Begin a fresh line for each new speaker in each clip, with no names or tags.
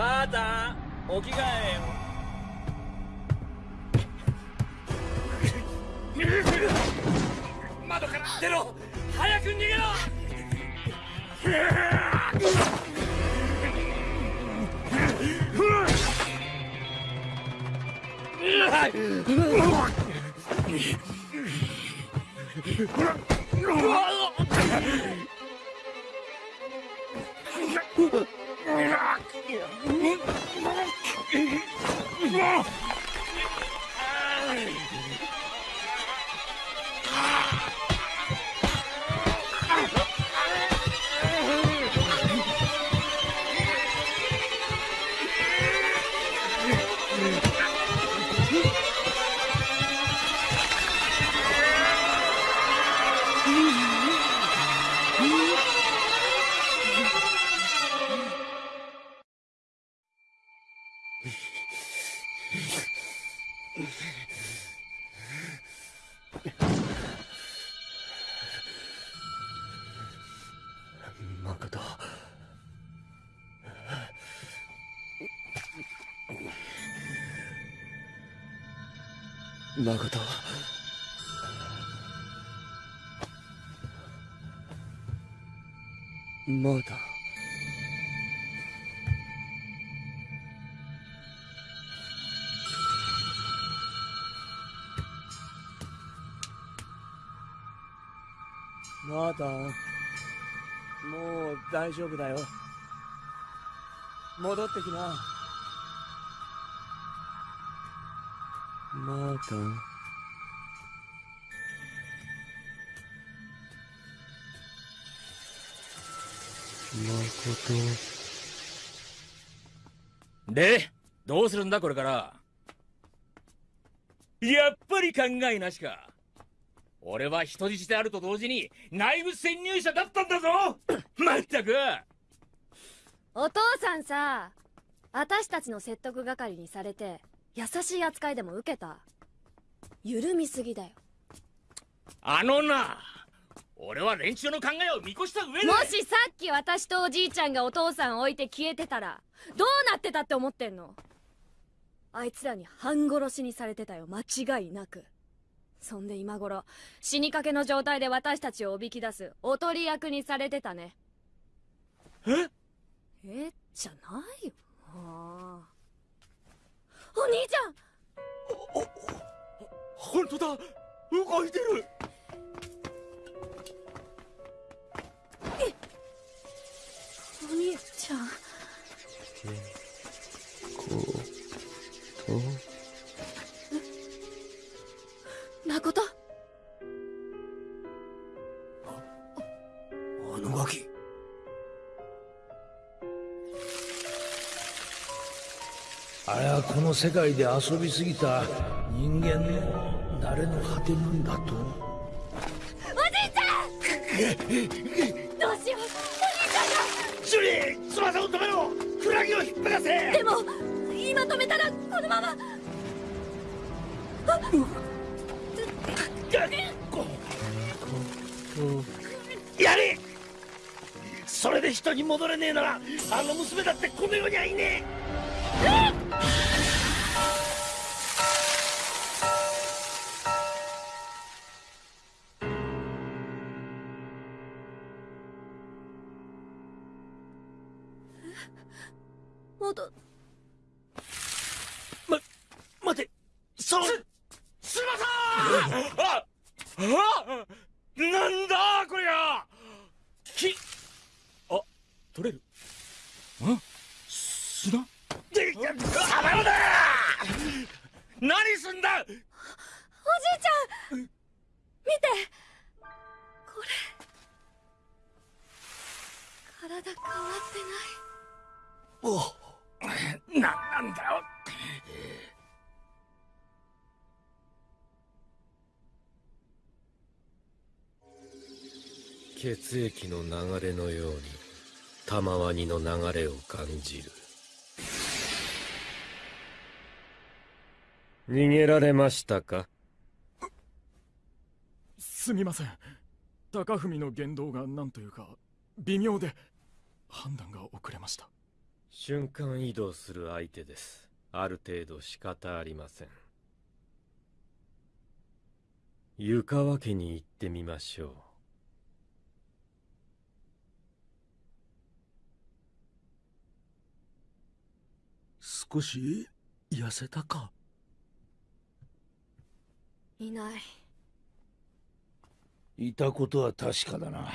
またお着替えよ窓から出ろ。早く逃げろ。
誠誠まだ。まだ。もう大丈夫だよ。戻ってきな。まだ誠
でどうするんだこれから？やっぱり考えなしか。俺は人質であると同時に内部潜入者だったんだぞ！まったく！
お父さんさ私たちの説得係にされて優しい扱いでも受けた緩みすぎだよ。
あのな俺は連中の考えを見越した上で。
もしさっき私とおじいちゃんがお父さん置いて消えてたらどうなってたって思ってんの？あいつらに半殺しにされてたよ間違いなく。そんで今頃死にかけの状態で私たちをおびき出すおとり役にされてたね。
え？
え？じゃないよ。お兄ちゃん
本当だ。動いてる。
お兄ちゃん。
あのガキ。
あれはこの世界で遊びすぎた人間のの果てなんだと？
おじいちゃん！どうしよう！お兄ちゃんが！
ジュリー翼を止めろ！クラゲを引っ張らせ！
でも今止めたらこのまま！あ
やれそれで人に戻れねえならあの娘だっ！てこの世にはいね
戻体変わってない。
おなんなんだよ
血液の流れのように玉ワニの流れを感じる。逃げられましたか？
すみません。高文の言動が何というか微妙で判断が遅れました。
瞬間移動する相手です。ある程度仕方ありません。湯川家に行ってみましょう。
少し痩せたか？
いない。
いたことは確かだな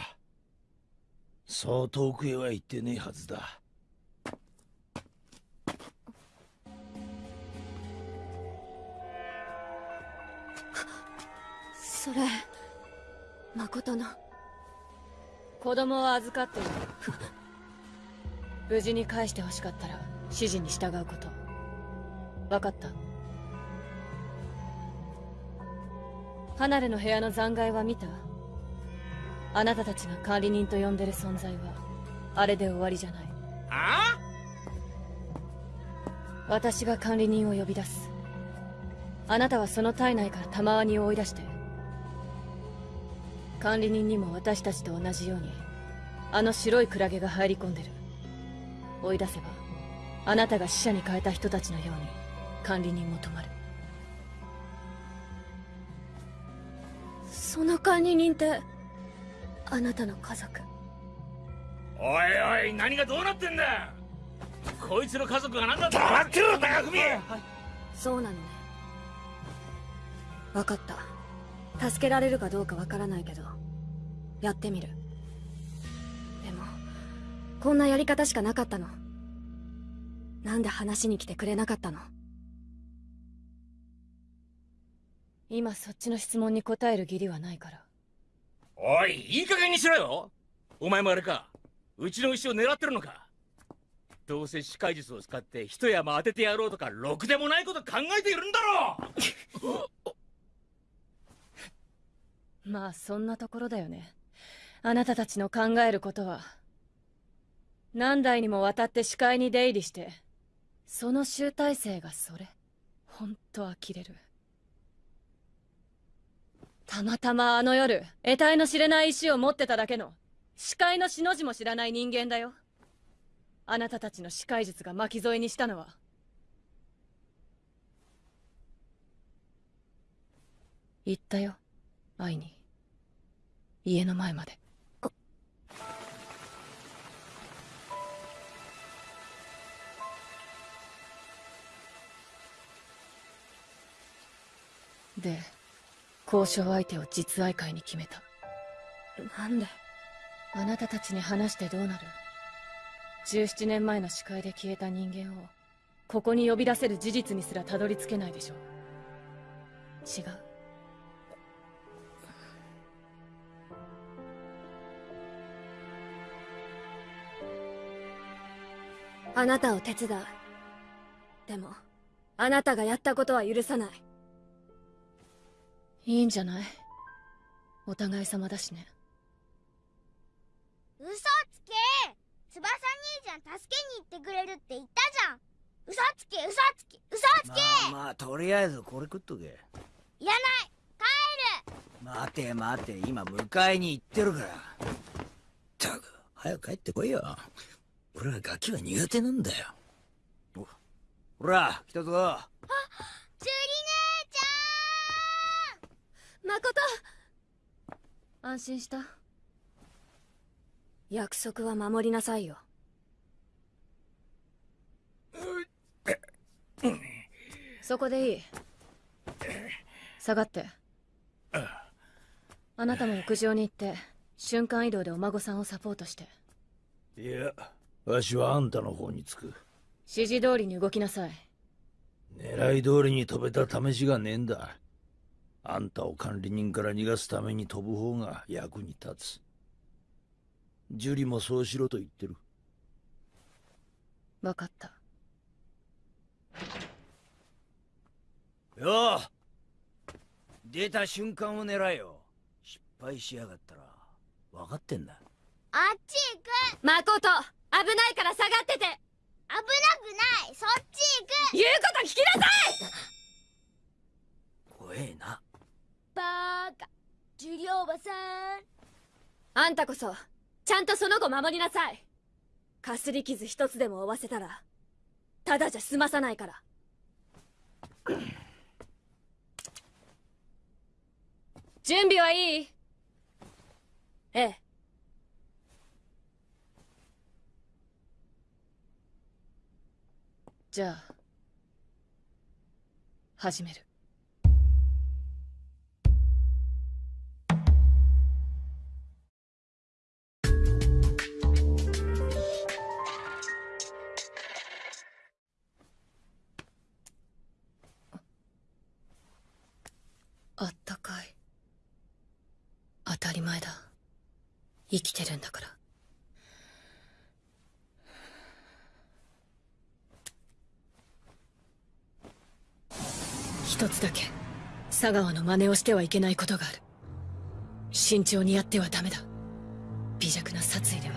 そう遠くへは行ってねえはずだ。
それ誠の。子供を預かっている。無事に返してほしかったら指示に従うこと。分かった。離れの部屋の残骸は見たあなたたちが管理人と呼んでる存在はあれで終わりじゃない。
あ？
私が管理人を呼び出す。あなたはその体内から玉ワニを追い出して管理人にも私たちと同じようにあの白いクラゲが入り込んでる。追い出せばあなたが死者に変えた人たちのように管理人も止まる。その管理人ってあなたの家族。
おいおい何がどうなってんだ？こいつの家族が何だ黙ってろ高文
そうなのね。分かった。助けられるかどうかわからないけど。やってみる。でもこんなやり方しかなかったの。なんで話に来てくれなかったの？今そっちの質問に答える義理はないから
おいいい加減にしろよ。お前もあれか。うちの牛を狙ってるのか。どうせ視界術を使って一山当ててやろうとかろくでもないこと考えているんだろ
まあそんなところだよね。あなたたちの考えることは何代にもわたって視界に出入りしてその集大成がそれ。ほんと呆れる。たまたまあの夜得体の知れない石を持ってただけの視界の死の字も知らない人間だよ。あなたたちの視界術が巻き添えにしたのは。言ったよ会いに。家の前まで。で交渉相手を実愛会に決めた。なんで？あなたたちに話してどうなる？17年前の視界で消えた人間をここに呼び出せる事実にすらたどり着けないでしょ違う。あなたを手伝う。でもあなたがやったことは許さないいいんじゃない？お互い様だしね。
嘘つけ！翼兄ちゃん助けに行ってくれるって言ったじゃん！嘘つけ！嘘つけ！嘘つけ、
まあまあとりあえずこれ食っとけ。
いらない！帰る！
待て待て今迎えに行ってるから。ったく早く帰ってこいよ。俺はガキは苦手なんだよ。おほら来たぞ。
ジュリ姉ち
誠。安心した。約束は守りなさいよ。そこでいい。下がって。あなたも屋上に行って瞬間移動でお孫さんをサポートして。
いやわしはあんたの方につく。
指示通りに動きなさい。
狙い通りに飛べた試しがねえんだあんたを管理人から逃がすために飛ぶ方が役に立つ。ジュリもそうしろと言ってる。
分かった。
よう出た瞬間を狙えよ。失敗しやがったら。分かってんだ。
あっち行く。
誠危ないから下がってて。
危なくない。そっち行く。
言うこと聞きなさい。
怖えな
バーカ。ジュリおばさん。
あんたこそちゃんとその子守りなさい。
かすり傷一つでも負わせたらただじゃ済まさないから。準備はいい？ええ。じゃあ始める生きてるんだから。一つだけ佐川の真似をしてはいけないことがある。慎重にやってはダメだ。微弱な殺意では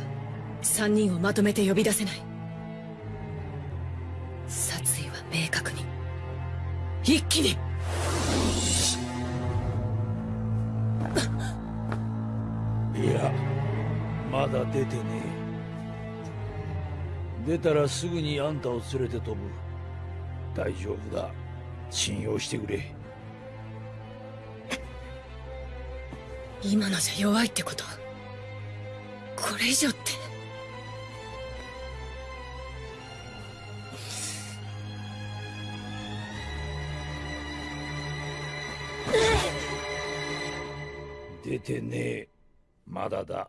三人をまとめて呼び出せない。殺意は明確に。一気に。
いや。まだ出てねえ。出たらすぐにあんたを連れて飛ぶ。大丈夫だ。信用してくれ。
今のじゃ弱いってこと？これ以上って。
出てねえ。まだだ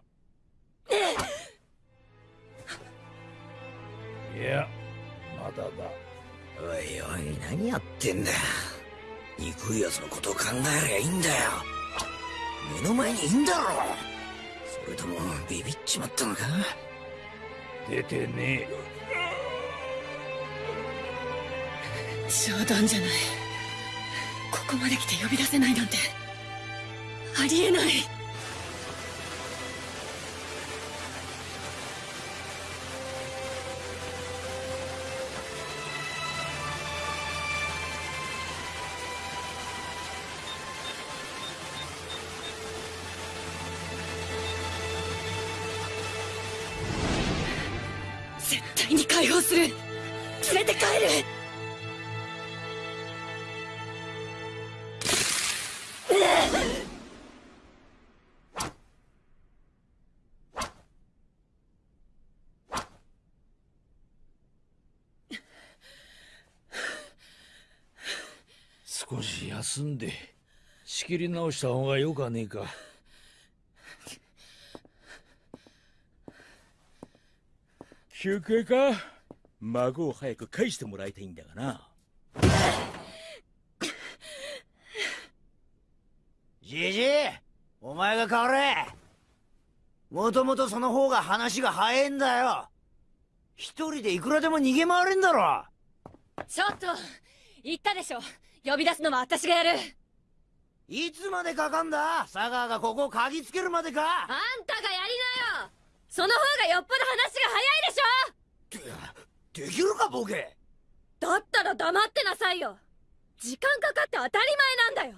いやまだだ。
おいおい何やってんだよ。憎い奴のことを考えりゃいいんだよ。目の前にいんだろ。それともビビっちまったのか？
出てね
冗談じゃない。ここまで来て呼び出せないなんて。ありえない
休んで仕切り直した方がよかねえか。
休憩か？孫を早く返してもらいたいんだがな。
じじいお前が変われ。もともとその方が話が早えんだよ。一人でいくらでも逃げ回れんだろ。
ちょっと言ったでしょ呼び出すのは私がやる。
いつまでかかんだ？佐川がここを嗅ぎつけるまでか。
あんたがやりなよ。その方がよっぽど話が早いでしょ。
できるかボケ。
だったら黙ってなさいよ。時間かかって当たり前なんだよ。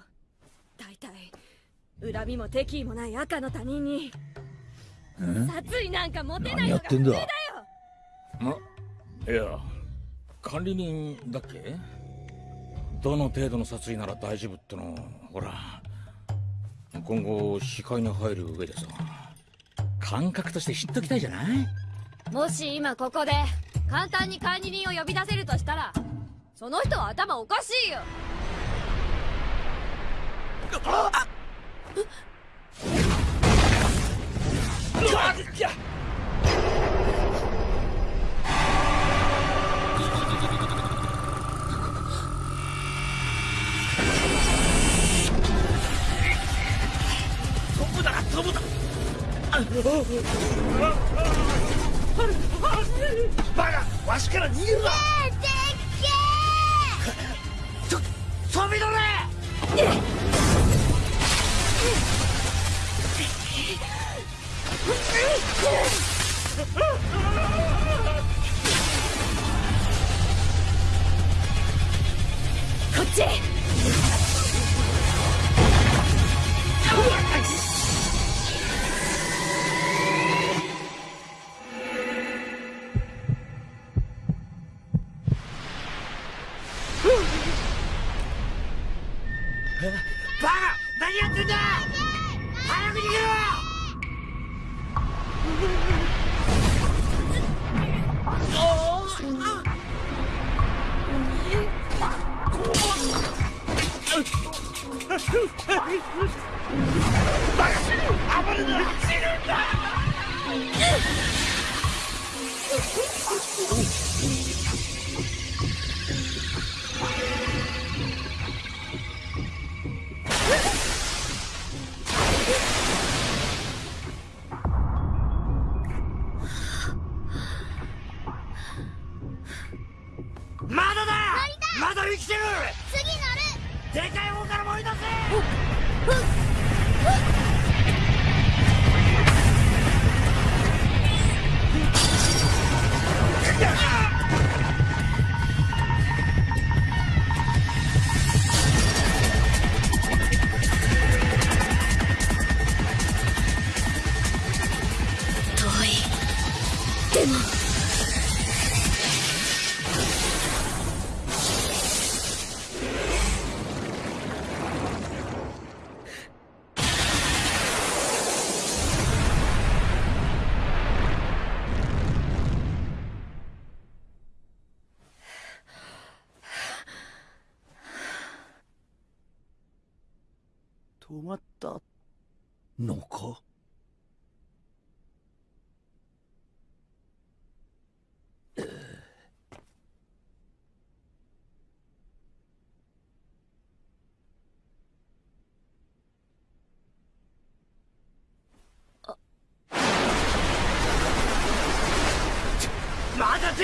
大体恨みも敵意もない赤の他人に殺意なんか持てないのが
何やってんだ？
普通だよ。
いや管理人だっけ？どの程度の殺意なら大丈夫ってのほら今後視界に入る上でさ感覚として知っときたいじゃない？
もし今ここで簡単に管理人を呼び出せるとしたらその人は頭おかしいよ友だ
バカわしから逃げるな
飛び乗れ
こっち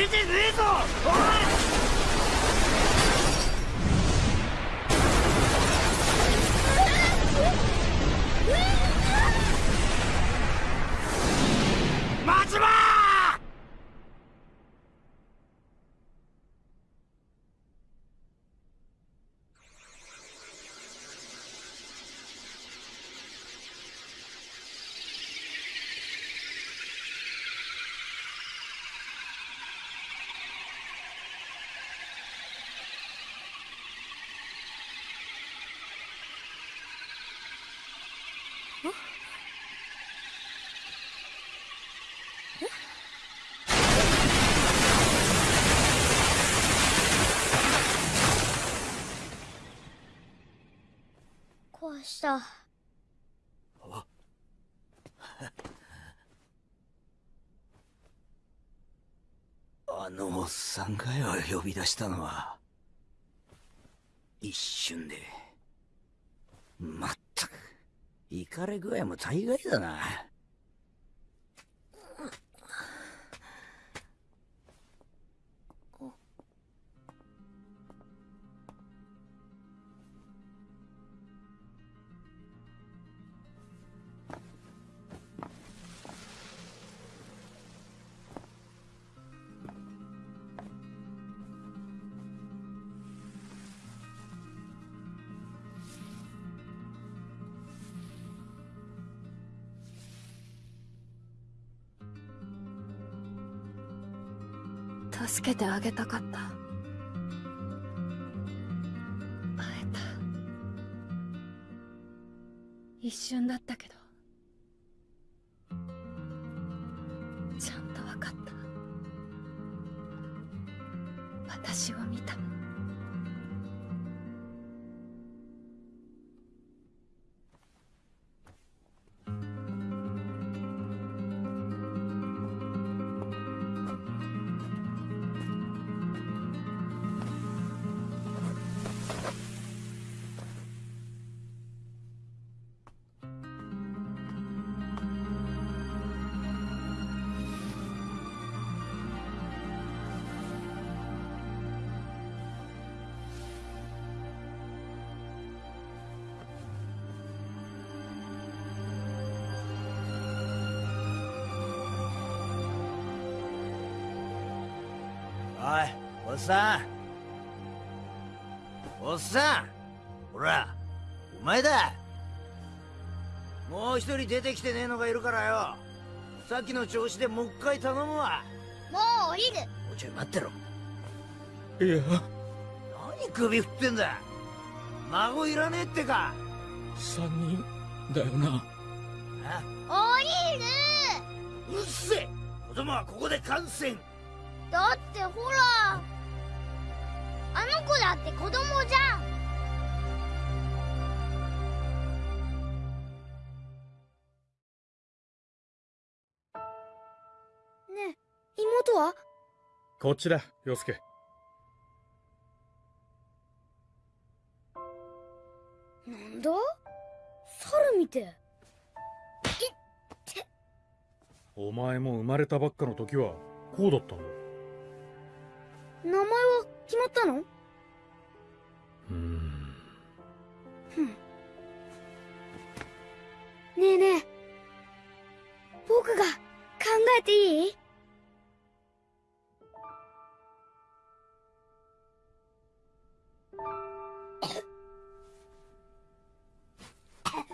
まだ出てねえぞおい待ちまー
壊した。
あ。のおっさんかよ呼び出したのは。一瞬で。まったく。イかれ具合も大概だな。
けてあげたかった。会えた。一瞬だったけど。出てきてねえのがいるからよ。さっきの調子でもう一回頼むわ。
もう降りる。
おちょい待ってろ。
いや。
何首振ってんだ。孫いらねえってか。
三人だよな。
あ
降りる。
うっせえ。子供はここで感染
だってほら。あの子だって子供じゃん
こっちだ洋介。
なんだ？猿見て。
お前も生まれたばっかの時はこうだったんだ。
名前は決まったの？
うん。
ねえねえ。僕が考えていい？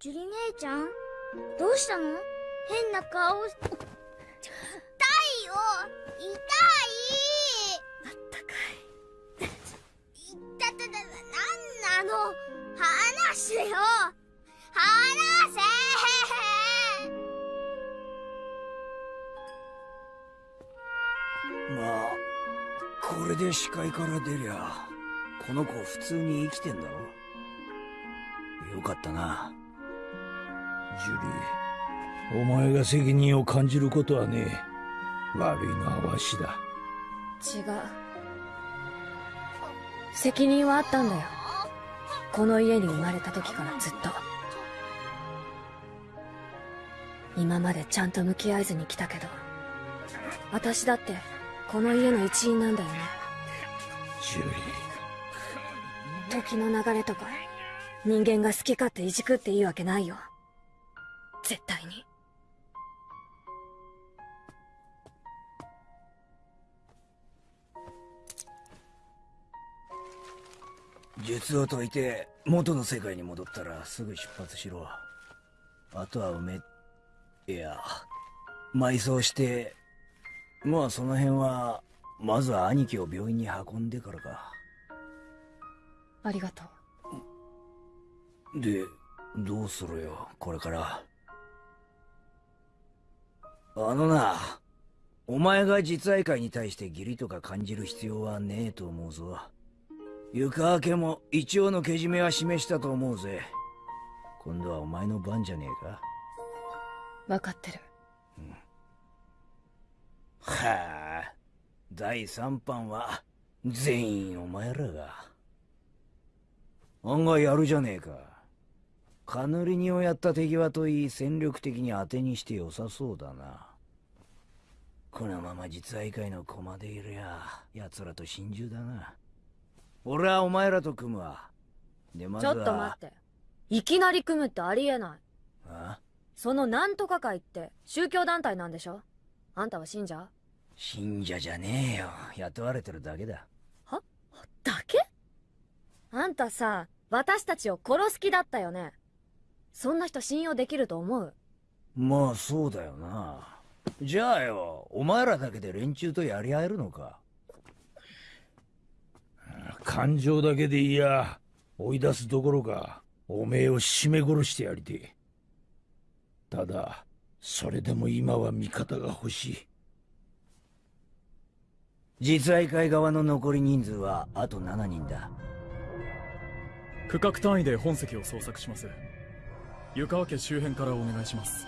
ジュリ姉ちゃん？どうしたの？変な顔。し痛いよ。痛い。
あったかい。
いたたたたなんなの？話せよ。話せ。
まあこれで視界から出りゃこの子普通に生きてんだろ。よかったな。
ジュリーお前が責任を感じることはねえ。悪いのはわしだ。
違う。責任はあったんだよ。この家に生まれた時からずっと。今までちゃんと向き合えずに来たけど私だってこの家の一員なんだよね。
ジュリ
時の流れとか人間が好き勝手いじくっていいわけないよ絶対に。
術を解いて元の世界に戻ったらすぐ出発しろ。あとは埋めいや。埋葬して。まあその辺はまずは兄貴を病院に運んでからか。
ありがとう。
でどうするよこれからあのなお前が実愛会に対して義理とか感じる必要はねえと思うぞ。床明けも一応のけじめは示したと思うぜ。今度はお前の番じゃねえか。
分かってる。
はあ第三班は全員お前らが。案外やるじゃねえか。カヌリニをやった敵はといい戦力的に当てにして良さそうだなこのまま実愛会の駒でいるや奴らと心中だな。俺はお前らと組むわ。でまずは
ちょっと待って。いきなり組むってありえない。
あ？
そのなんとか会って宗教団体なんでしょ？あんたは信者？
信者じゃねえよ。雇われてるだけだ。
だけ？あんたさ私たちを殺す気だったよね。そんな人信用できると思う？
まあそうだよなじゃあよお前らだけで連中とやり合えるのか？
感情だけでいや追い出すどころかおめえを絞め殺してやりてただそれでも今は味方が欲しい。
実愛会側の残り人数はあと7人だ。
区画単位で本籍を捜索します。湯川家周辺からお願いします。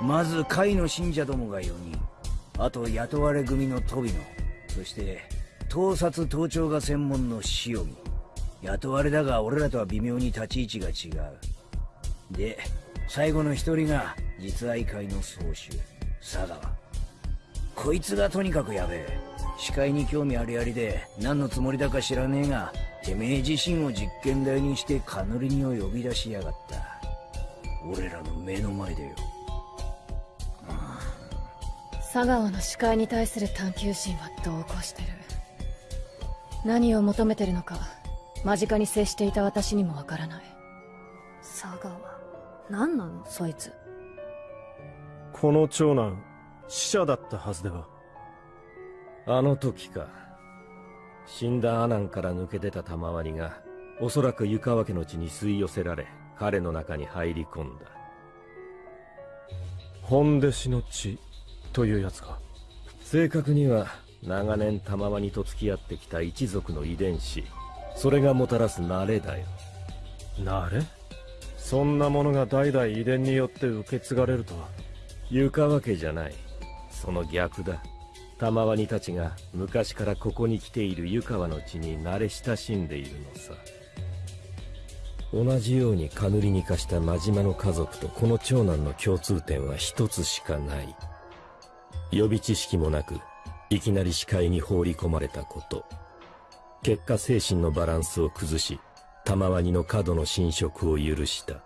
まず会の信者どもが4人。あと雇われ組の飛野そして盗撮盗聴が専門の塩見。雇われだが俺らとは微妙に立ち位置が違う。で最後の一人が実愛会の総主佐川。こいつがとにかくやべえ。視界に興味ありありで何のつもりだか知らねえがてめえ自身を実験台にしてカヌリニを呼び出しやがった。俺らの目の前でよ。
佐川の視界に対する探求心は同行してる。何を求めてるのか間近に接していた私にもわからない。佐川何なの？そいつ。
この長男死者だったはずでは
あの時か。死んだアナンから抜け出た賜がおそらく湯川家の地に吸い寄せられ彼の中に入り込んだ。
本弟子の血というやつか。
正確には長年賜にと付き合ってきた一族の遺伝子。それがもたらす慣れだよ。
慣れ？そんなものが代々遺伝によって受け継がれるとは。
湯川家じゃない。その逆だ。賜にたちが昔からここに来ている湯川の地に慣れ親しんでいるのさ。同じようにカヌリに化した真島の家族とこの長男の共通点は一つしかない予備知識もなくいきなり視界に放り込まれたこと。結果精神のバランスを崩し賜にの過度の侵食を許した。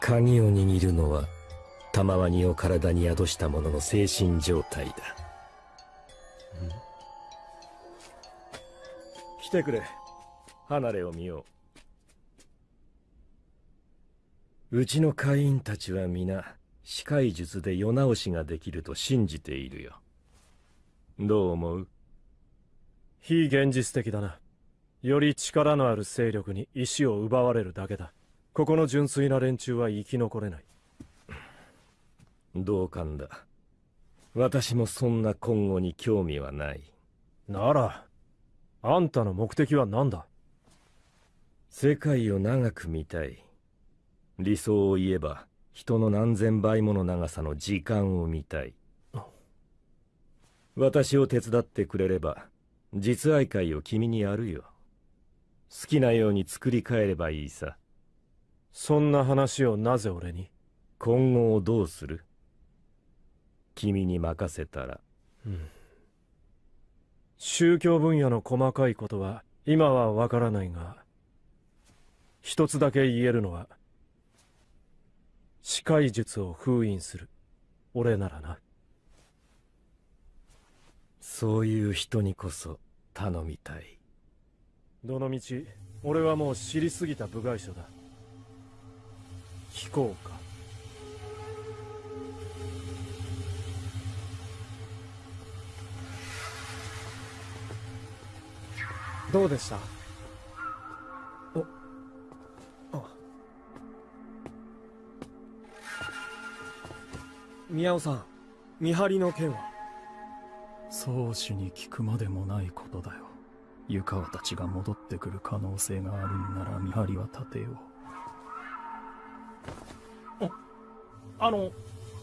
鍵を握るのは賜にを体に宿した者の精神状態だ。来てくれ。離れを見よう。うちの会員たちは皆視界術で世直しができると信じているよ。どう思う？
非現実的だな。より力のある勢力に石を奪われるだけだ。ここの純粋な連中は生き残れない。
同感だ。私もそんな今後に興味はない。
ならあんたの目的は何だ？
世界を長く見たい。理想を言えば人の何千倍もの長さの時間を見たい。私を手伝ってくれれば実愛会を君にやるよ。好きなように作り変えればいいさ。
そんな話をなぜ俺に？
今後をどうする？君に任せたら。
うん。宗教分野の細かいことは今はわからないが一つだけ言えるのは視界術を封印する。俺ならな。
そういう人にこそ頼みたい。
どのみち俺はもう知りすぎた部外者だ。聞こうか。
どうでした？宮尾さん見張りの件は？
宗主に聞くまでもないことだよ。湯川たちが戻ってくる可能性があるんなら見張りは立てよう。
あの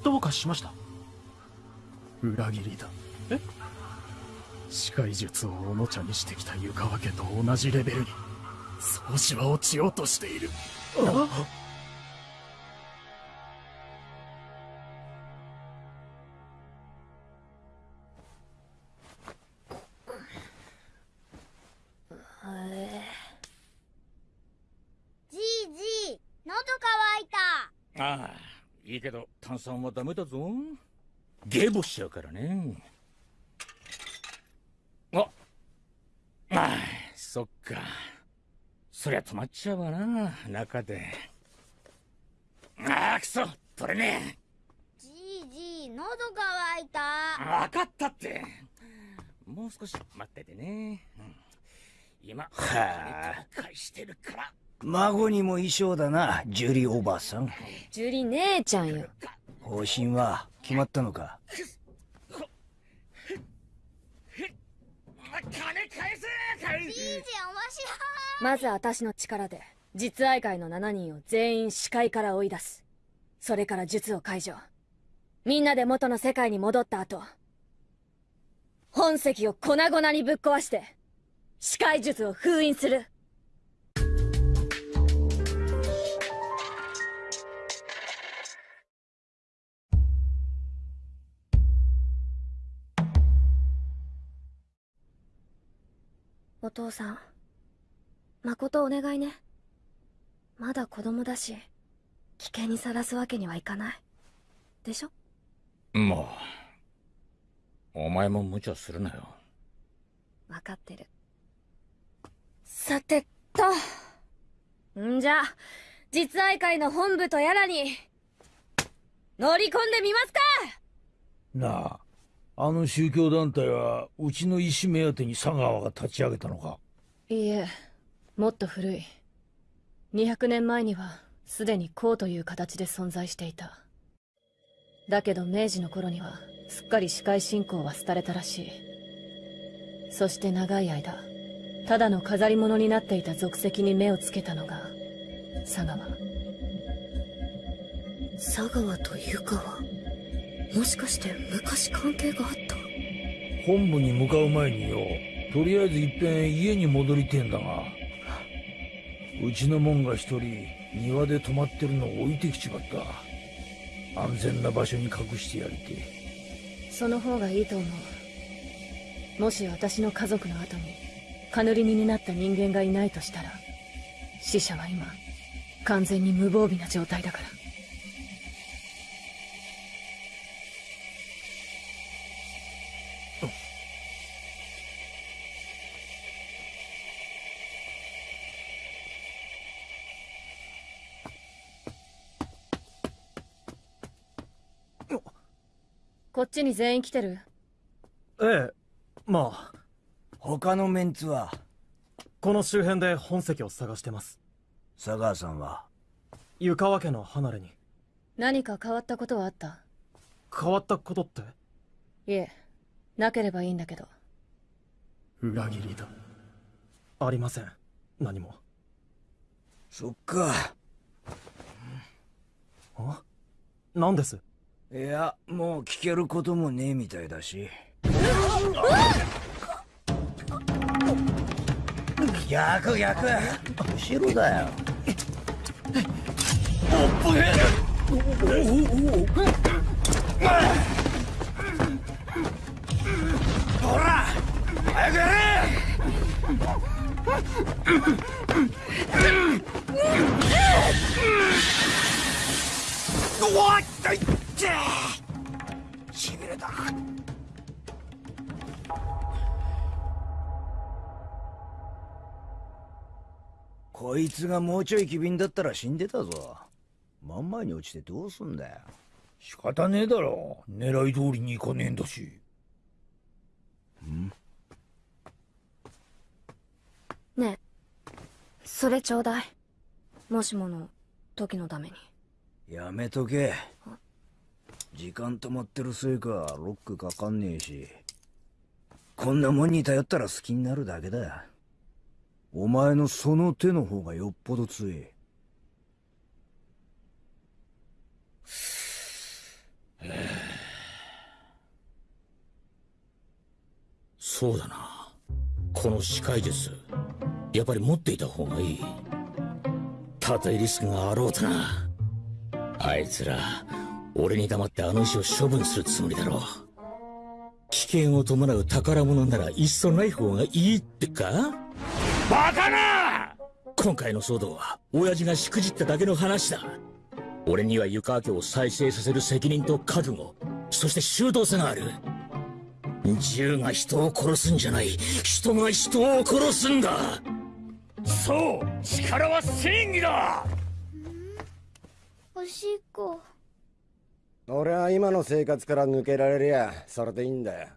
どうかしました？
裏切りだ。
え？
視界術をおもちゃにしてきた湯川家と同じレベルに。宗主は落ちようとしている。
じいいい
けど炭酸はダメだぞ。ゲボしちゃうからね。あああそっか。そりゃ止まっちゃうわな中で。ああくそ取れね
じいじい喉乾いた。
え分かったって。もう少し待っててね、うん。今
はあ
返してるから
孫にも衣装だなジュリおばさん。
ジュリ姉ちゃんよ。
方針は決まったのか？
金返せ返
じいじ面白い
まず私の力で実愛会の7人を全員視界から追い出す。それから術を解除。みんなで元の世界に戻った後本石を粉々にぶっ壊して視界術を封印する父さん。誠お願いね。まだ子供だし危険にさらすわけにはいかない。でしょ？
もうお前も無茶するなよ。
分かってる。さてと。んじゃ実愛会の本部とやらに乗り込んでみますか！
なああの宗教団体はうちの石目当てに佐川が立ち上げたのか？
いいえもっと古い。200年前にはすでに孔という形で存在していた。だけど明治の頃にはすっかり視界信仰は廃れたらしい。そして長い間ただの飾り物になっていた俗石に目をつけたのが佐川。佐川と湯川もしかして昔関係があった？
本部に向かう前によとりあえずいっぺん家に戻りてえんだが。うちのもんが一人庭で泊まってるのを置いてきちまった。安全な場所に隠してやりて
その方がいいと思う。もし私の家族の後にカヌリニになった人間がいないとしたら死者は今完全に無防備な状態だからちに全員来てる？
ええまあ。
他のメンツは？
この周辺で本石を探してます。
佐川さんは？
湯川家の離れに。
何か変わったことはあった？
変わったことって？
いえなければいいんだけど。
裏切りだ。ありません。何も。
そっか。
あ？何です？
いやもう聞けることもねえみたいだし。逆逆。後ろだよ。ほら早くやれ。うわっしびれたこいつがもうちょい機敏だったら死んでたぞ。真ん前に落ちてどうすんだよ。
仕方ねえだろ。狙い通りに行かねえんだし。
ん。
ねえ。それちょうだい。もしもの時のために。
やめとけ時間止まってるせいかロックかかんねえし。こんなもんに頼ったら好きになるだけだ。お前のその手の方がよっぽど強え
そうだな。この視界術やっぱり持っていた方がいい。たとえリスクがあろうとな。あいつら俺に黙ってあの石を処分するつもりだろう。危険を伴う宝物ならいっそない方がいいってか？バカな！今回の騒動は親父がしくじっただけの話だ。俺には湯川家を再生させる責任と覚悟そして周到さがある。銃が人を殺すんじゃない。人が人を殺すんだ。そう力は正義だ！
おしっこ
俺は今の生活から抜けられりゃそれでいいんだよ。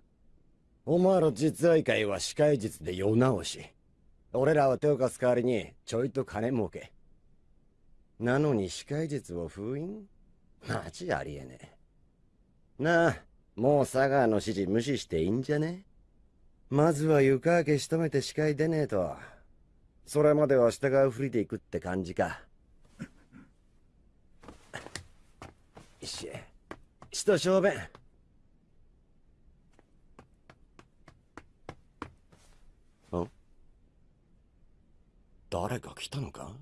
お前ら実愛会は司会術で世直し。俺らは手を貸す代わりにちょいと金儲け。なのに司会術を封印？マジありえねえ。なあもう佐川の指示無視していいんじゃね？まずは湯川家仕留めて司会出ねえと。それまでは従うふりでいくって感じか。し。ちと小便ん誰か来たのか？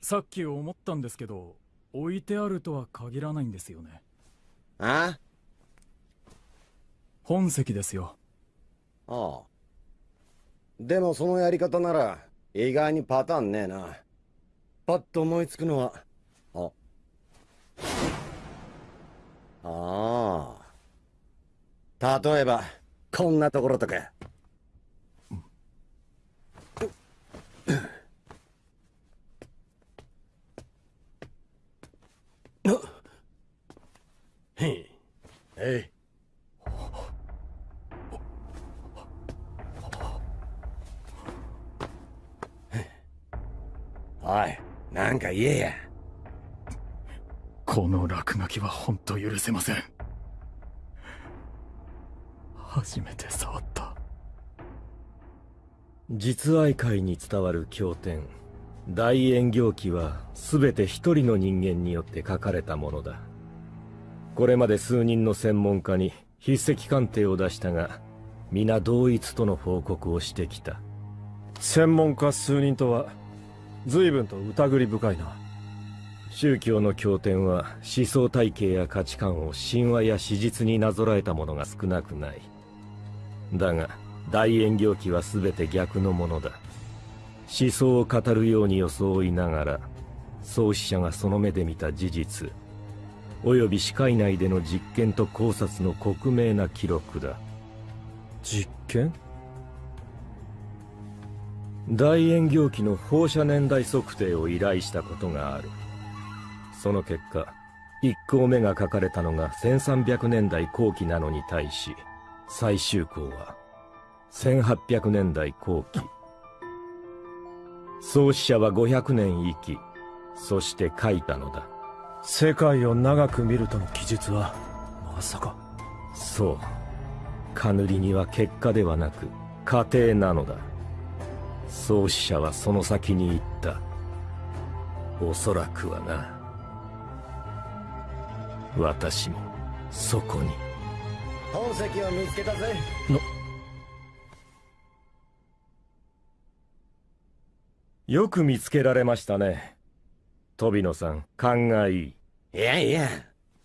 さっき思ったんですけど置いてあるとは限らないんですよね。
あ？
本席ですよ。
ああ。でもそのやり方なら意外にパターンねえな。パッと思いつくのはあああ。例えばこんなところとか。へいえいおいなんか言えや
この落書きは本当許せません。初めて触った。
実愛界に伝わる経典。大円行記は全て一人の人間によって書かれたものだ。これまで数人の専門家に筆跡鑑定を出したが皆同一との報告をしてきた。
専門家数人とは随分と疑り深いな
宗教の経典は思想体系や価値観を神話や史実になぞらえたものが少なくない。だが大円行記は全て逆のものだ。思想を語るように装いながら創始者がその目で見た事実及び視界内での実験と考察の克明な記録だ。
実験？
大円行記の放射年代測定を依頼したことがある。その結果1項目が書かれたのが1300年代後期なのに対し最終項は1800年代後期。創始者は500年生きそして書いたのだ。
世界を長く見るとの記述はまさか。
そう。カヌリには結果ではなく過程なのだ。創始者はその先に言った。おそらくはな私もそこに。
本席を見つけたぜ。
よく見つけられましたね。飛野さん勘がいい。
いやいや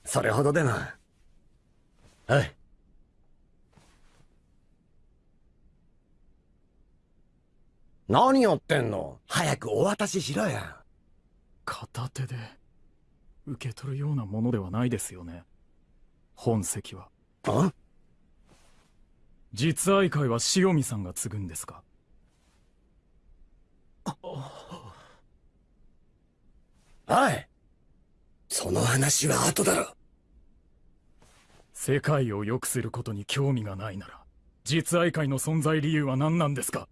それほどでも。はい。何やってんの？早くお渡ししろや
片手で受け取るようなものではないですよね。本席は。
あ？
実愛会は塩見さんが継ぐんですか？
おい。その話は後だろ
世界を良くすることに興味がないなら実愛会の存在理由は何なんですか？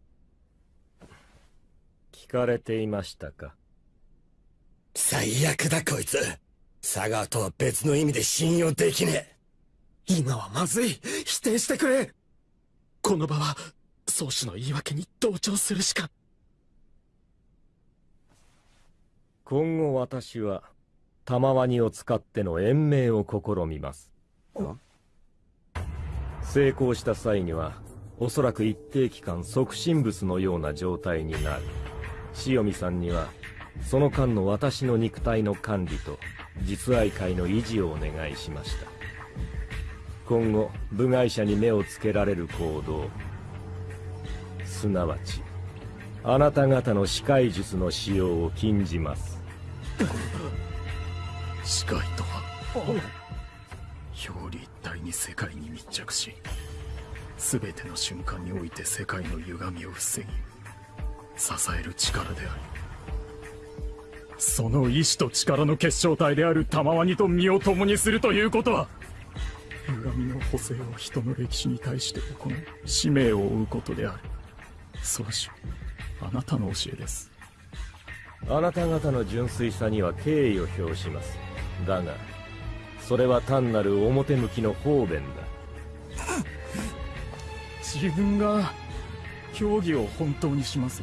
聞かれていましたか？
最悪だこいつ佐川とは別の意味で信用できねえ。
今はまずい。否定してくれ。この場は宗主の言い訳に同調するしか。
今後私は玉ワニを使っての延命を試みます。成功した際にはおそらく一定期間即身仏のような状態になる。塩見さんにはその間の私の肉体の管理と実愛会の維持をお願いしました。今後部外者に目をつけられる行動。すなわちあなた方の視界術の使用を禁じます。
視界とは表裏一体に世界に密着し全ての瞬間において世界の歪みを防ぎ支える力であるその意志と力の結晶体である玉ワニと身を共にするということは歪みの補正を人の歴史に対して行う使命を負うことである。宗主あなたの教えです。
あなた方の純粋さには敬意を表します。だがそれは単なる表向きの方便だ。
自分が競技を本当にします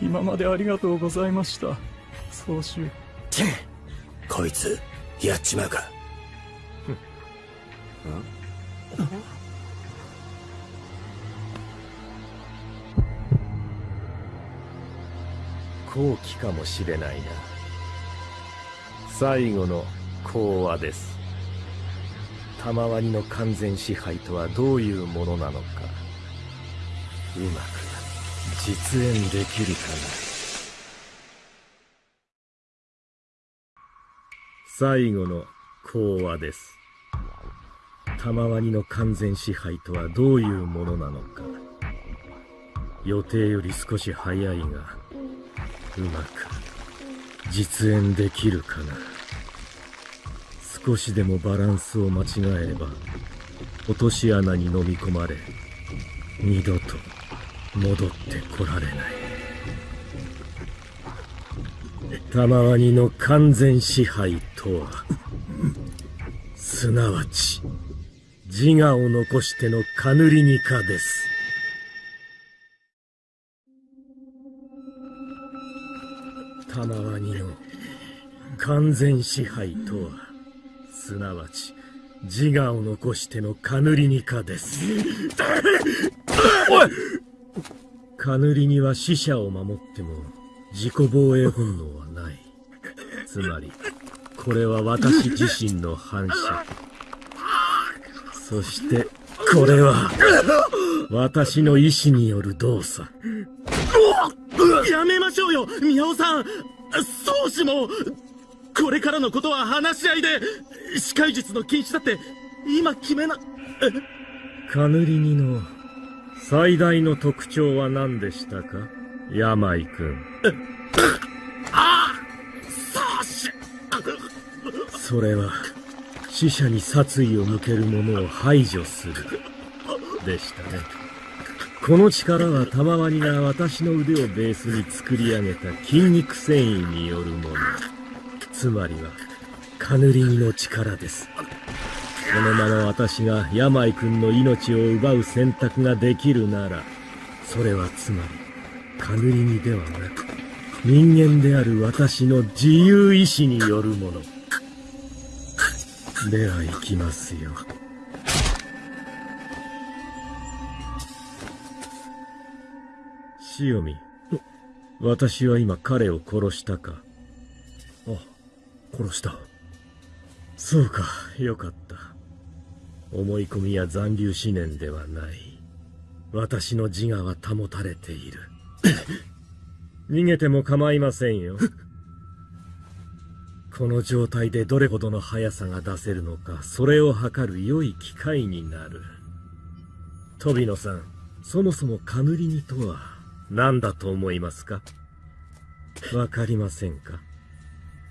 今までありがとうございました。総主
こいつやっちまうか。
後期かもしれないな。最後の講話です。玉ワニの完全支配とはどういうものなのか。うまく実演できるかな？最後の講話です。玉ワニの完全支配とはどういうものなのか。予定より少し早いがうまく実演できるかな？少しでもバランスを間違えれば落とし穴に飲み込まれ二度と戻ってこられない。玉ワニの完全支配とはすなわち自我を残してのカヌリニカです。玉ワニの完全支配とはすなわち自我を残してのカヌリニカです。おい！カヌリニは死者を守っても自己防衛本能はない。つまりこれは私自身の反射。そしてこれは私の意志による動作。
やめましょうよ宮尾さん。宗師もこれからのことは話し合いで司会術の禁止だって今決めな。
カヌリニの最大の特徴は何でしたか？病君。
あ宗師
それは死者に殺意を向ける者を排除する。でしたね。この力は玉ワニが私の腕をベースに作り上げた筋肉繊維によるもの。つまりはカヌリニの力です。このまま私が病君の命を奪う選択ができるならそれはつまりカヌリニではなく人間である私の自由意志によるもの。では行きますよ。塩見私は今彼を殺したか。
あ殺した。
そうか。よかった。思い込みや残留思念ではない。私の自我は保たれている。逃げても構いませんよ。この状態でどれほどの速さが出せるのかそれを測る良い機会になる。飛野さんそもそもカヌリニとは何だと思いますか？わかりませんか？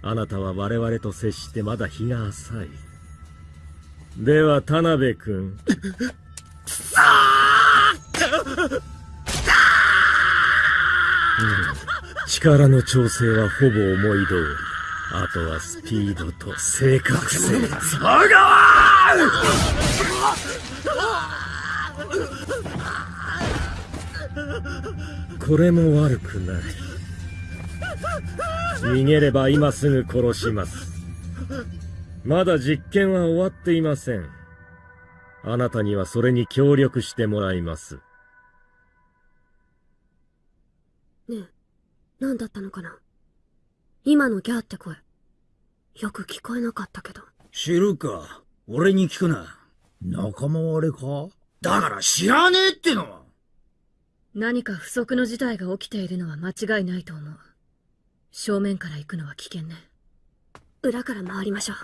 あなたは我々と接してまだ日が浅い。では田辺君。うん、力の調整はほぼ思い通り。あとはスピードと正確性。
佐川
これも悪くない。逃げれば今すぐ殺します。まだ実験は終わっていません。あなたにはそれに協力してもらいます。
ねえ何だったのかな？今のギャーって声。よく聞こえなかったけど。
知るか。俺に聞くな。仲間割れか？だから知らねえっての！
何か不測の事態が起きているのは間違いないと思う。正面から行くのは危険ね裏から回りましょう。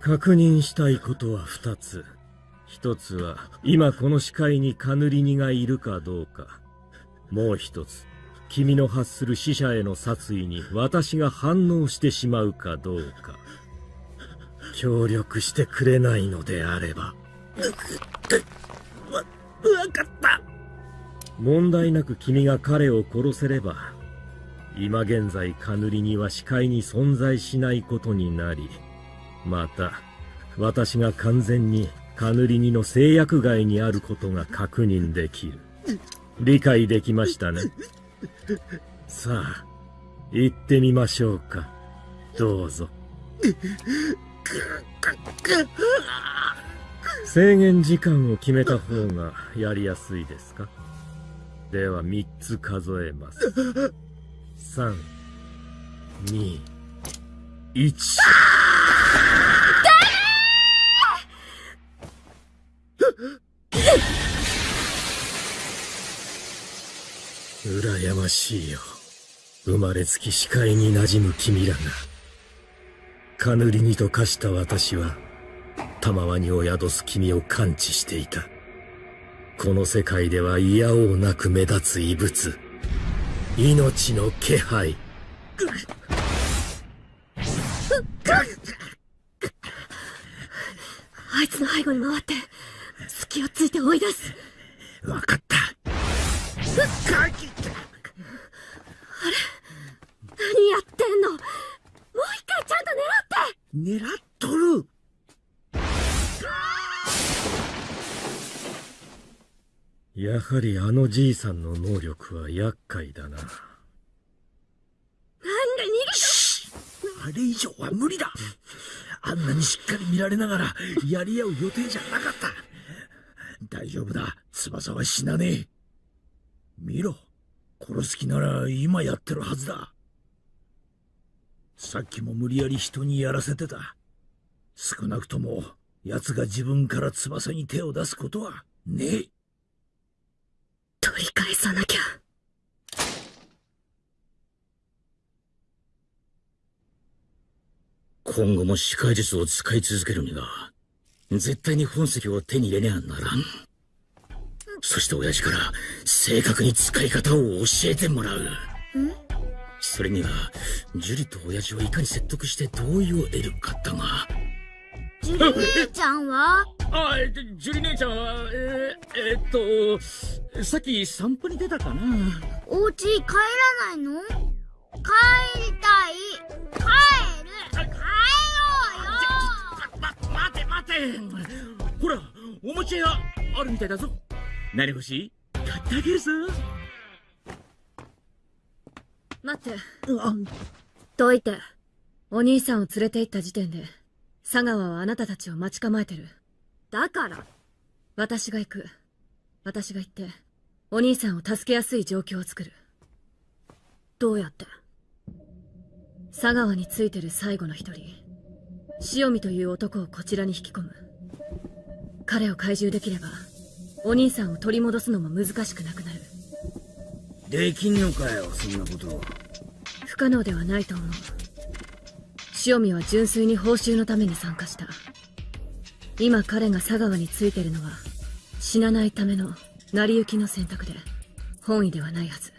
確認したいことは二つ。一つは今この視界にカヌリニがいるかどうか。もう一つ君の発する死者への殺意に私が反応してしまうかどうか。協力してくれないのであれば。
わ、わかった。
問題なく君が彼を殺せれば今現在カヌリニは視界に存在しないことになりまた私が完全にカヌリニの制約外にあることが確認できる。理解できましたね。さあ行ってみましょうか。どうぞ。制限時間を決めた方がやりやすいですか？では3つ数えます。3 2 1羨ましいよ。生まれつき視界に馴染む君らが。カヌリにと化した私は玉輪にを宿す君を感知していた。この世界では嫌おうなく目立つ異物。命の気配。
あいつの背後に回って隙をついて追い出す。
分かった。
あれ？何やってんの？もう一回ちゃんと狙って！
狙っとるやはりあのじいさんの能力は厄介だな。
なんで逃げ
あれ以上は無理だ。あんなにしっかり見られながらやり合う予定じゃなかった。大丈夫だ。翼は死なねえ。見ろ。殺す気なら今やってるはずだ。さっきも無理やり人にやらせてた。少なくとも奴が自分から翼に手を出すことはねえ
取り返さなきゃ。
今後も視界術を使い続けるには絶対に本石を手に入れねゃならん。そして親父から正確に使い方を教えてもらう。それにはジュリと親父をいかに説得して同意を得るかだが
ジュリ姉ちゃんは？
あジュリ姉ちゃんはえー、えー、っとさっき散歩に出たかな。
お家帰らないの？帰りたい。帰る。帰ろうよ。
ま、待て待て。ほらおもちゃ屋あるみたいだぞ。何欲しい？買ってあげるぞ。
待って。どいて。お兄さんを連れて行った時点で佐川はあなたたちを待ち構えてる。だから。私が行く。私が行ってお兄さんを助けやすい状況を作る。どうやって？佐川についてる最後の一人。塩見という男をこちらに引き込む。彼を懐柔できればお兄さんを取り戻すのも難しくなくなる。
できんのかよそんなこと。
不可能ではないと思う塩見は純粋に報酬のために参加した。今彼が佐川についてるのは死なないための成り行きの選択で本意ではないはず。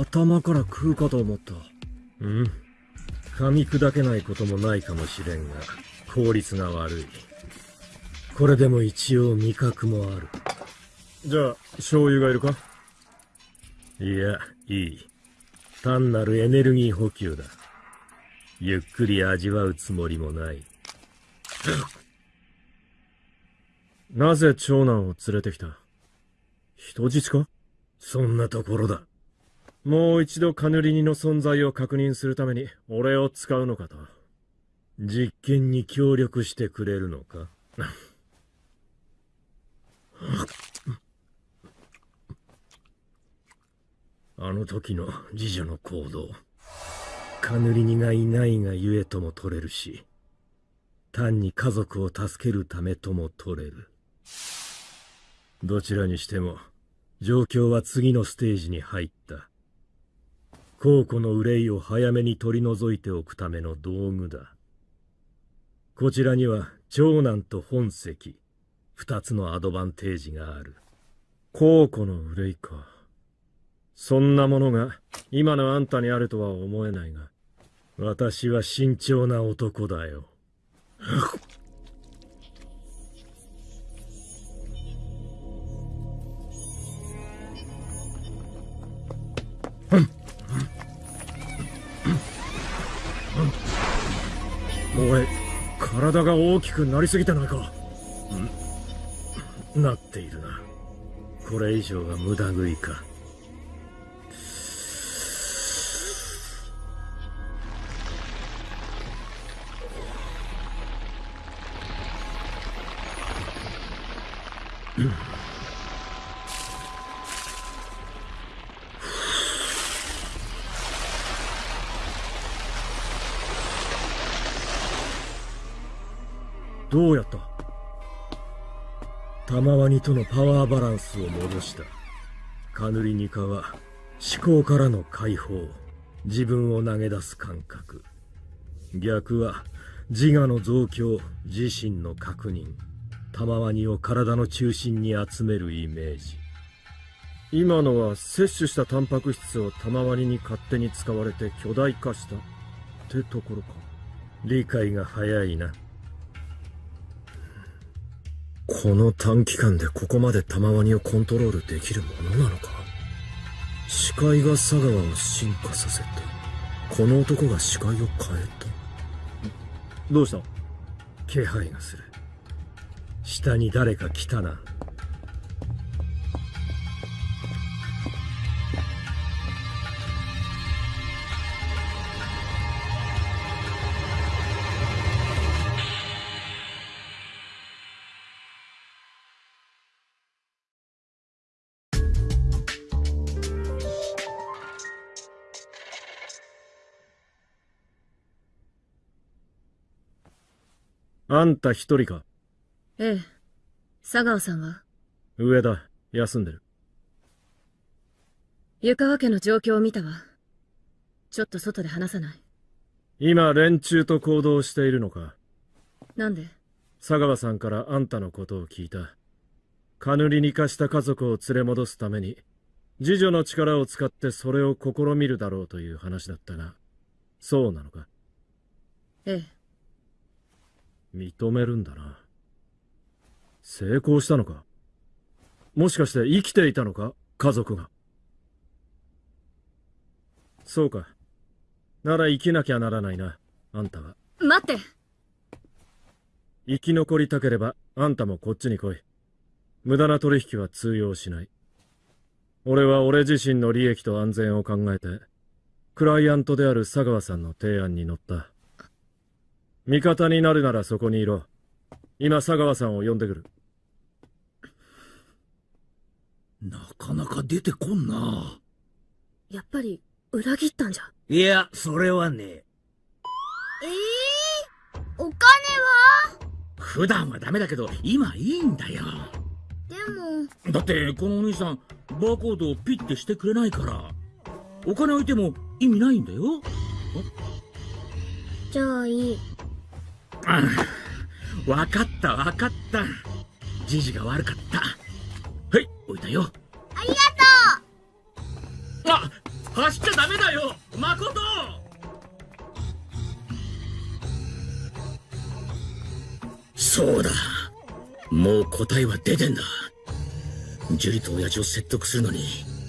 頭から食うかと思った。うん。噛み砕けないこともないかもしれんが効率が悪い。これでも一応味覚もある。じゃあ醤油がいるか？いやいい。単なるエネルギー補給だ。ゆっくり味わうつもりもない。なぜ長男を連れてきた？人質か？そんなところだ。もう一度カヌリニの存在を確認するために俺を使うのかと。実験に協力してくれるのか？あの時の次女の行動。カヌリニがいないがゆえとも取れるし、単に家族を助けるためとも取れる。どちらにしても、状況は次のステージに入った。皇庫の憂いを早めに取り除いておくための道具だ。こちらには長男と本石、二つのアドバンテージがある。皇庫の憂いか。そんなものが今のあんたにあるとは思えないが、私は慎重な男だよ。おい、体が大きくなりすぎてないかなっているな。
これ以上が無駄食いか。どうやった？玉ワニとのパワーバランスを戻した。カヌリニカは思考からの解放、自分を投げ出す感覚。逆は自我の増強、自身の確認。玉ワニを体の中心に集めるイメージ。今のは摂取したタンパク質を玉ワニに勝手に使われて巨大化したってところか。理解が早いな。この短期間でここまで玉ワニをコントロールできるものなのか？視界が佐川を進化させてこの男が視界を変えたどうした？気配がする下に誰か来たな。あんた一人か？
ええ。佐川さんは？
上だ休んでる。
湯川家の状況を見たわ。ちょっと外で話さない。
今連中と行動しているのか？
なんで？
佐川さんからあんたのことを聞いた。カヌリに化した家族を連れ戻すために次女の力を使ってそれを試みるだろうという話だったがそうなのか？
ええ。
認めるんだな成功したのか？もしかして生きていたのか？家族が。そうか。なら生きなきゃならないなあんたは。
待って。
生き残りたければあんたもこっちに来い。無駄な取引は通用しない。俺は俺自身の利益と安全を考えてクライアントである佐川さんの提案に乗った。味方になるならそこにいろ。今佐川さんを呼んでくる
なかなか出てこんな。
やっぱり裏切ったんじゃ？
いや、それはね。
ええー、お金は？
普段はダメだけど、今いいんだよ。
でも。
だって、このお兄さん、バーコードをピッてしてくれないから。お金置いても意味ないんだよ。
じゃあいい。
うん。わかったわかった。じじが悪かった。はい、置いたよ。
ありが
とうあ走っちゃダメだよ誠そうだ。もう答えは出てんだ。ジュリと親父を説得するのに、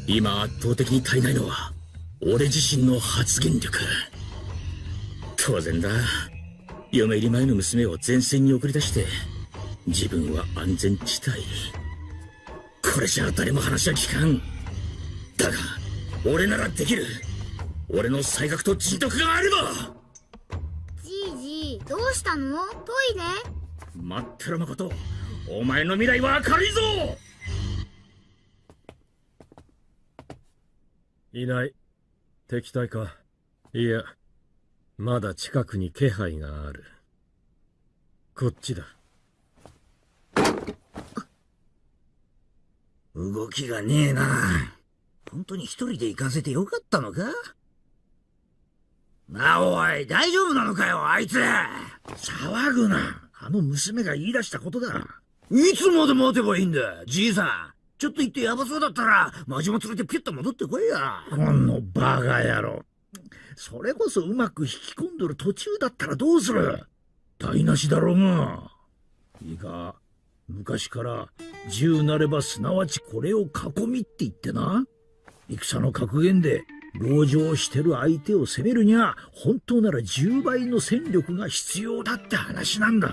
今圧倒的に足りないのは、俺自身の発言力。当然だ。嫁入り前の娘を前線に送り出して、自分は安全地帯。これじゃ誰も話は聞かん。だが、俺ならできる。俺の才覚と人徳があれば
じいじ、どうしたの？トイレ？
待ってろ誠。お前の未来は明るいぞ
いない。敵対か？いや、まだ近くに気配がある。こっちだ。
動きがねえな。本当に一人で行かせてよかったのか？なあおい、大丈夫なのかよ、あいつ
騒ぐな。あの娘が言い出したことだ。
いつまで待てばいいんだ、じいさん。ちょっと行ってヤバそうだったら、マジも連れてピュッと戻ってこいや。
このバカ野郎。それこそうまく引き込んどる途中だったらどうする？台無しだろうが。いいか、昔から銃なればすなわちこれを囲みって言ってな。戦の格言で、籠城してる相手を攻めるには、本当なら10倍の戦力が必要だって話なんだ。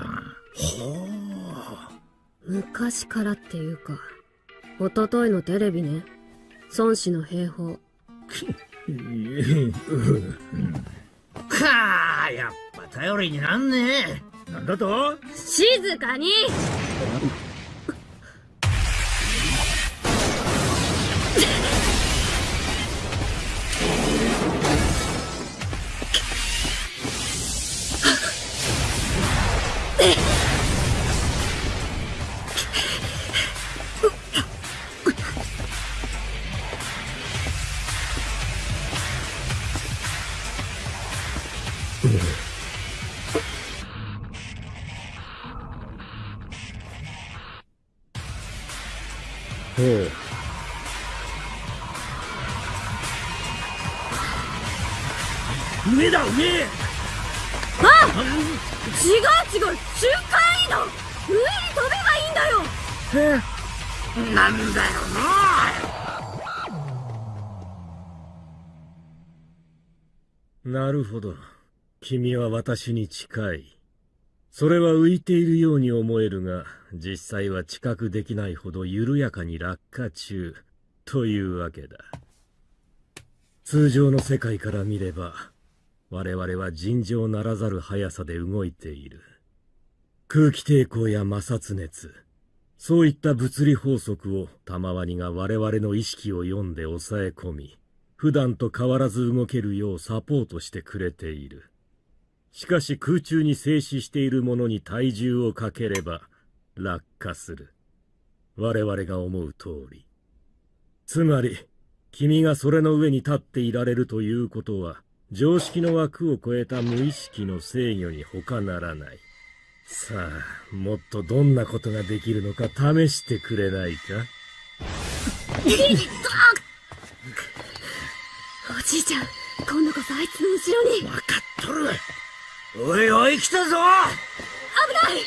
昔からっていうか
おとといのテレビね。孫子の兵法。
かあやっぱ頼りになんねえなんだと？
静かに
な
るほど。君は私に近い。それは浮いているように思えるが実際は知覚できないほど緩やかに落下中。というわけだ。通常の世界から見れば我々は尋常ならざる速さで動いている。空気抵抗や摩擦熱そういった物理法則を玉ワニが我々の意識を読んで抑え込み普段と変わらず動けるようサポートしてくれている。しかし空中に静止しているものに体重をかければ落下する。我々が思う通り。つまり君がそれの上に立っていられるということは常識の枠を超えた無意識の制御に他ならない。さあもっとどんなことができるのか試してくれないか？
おじいちゃん今度こそあいつの後ろに。
分かっとる。おいおい来たぞ。
危ない。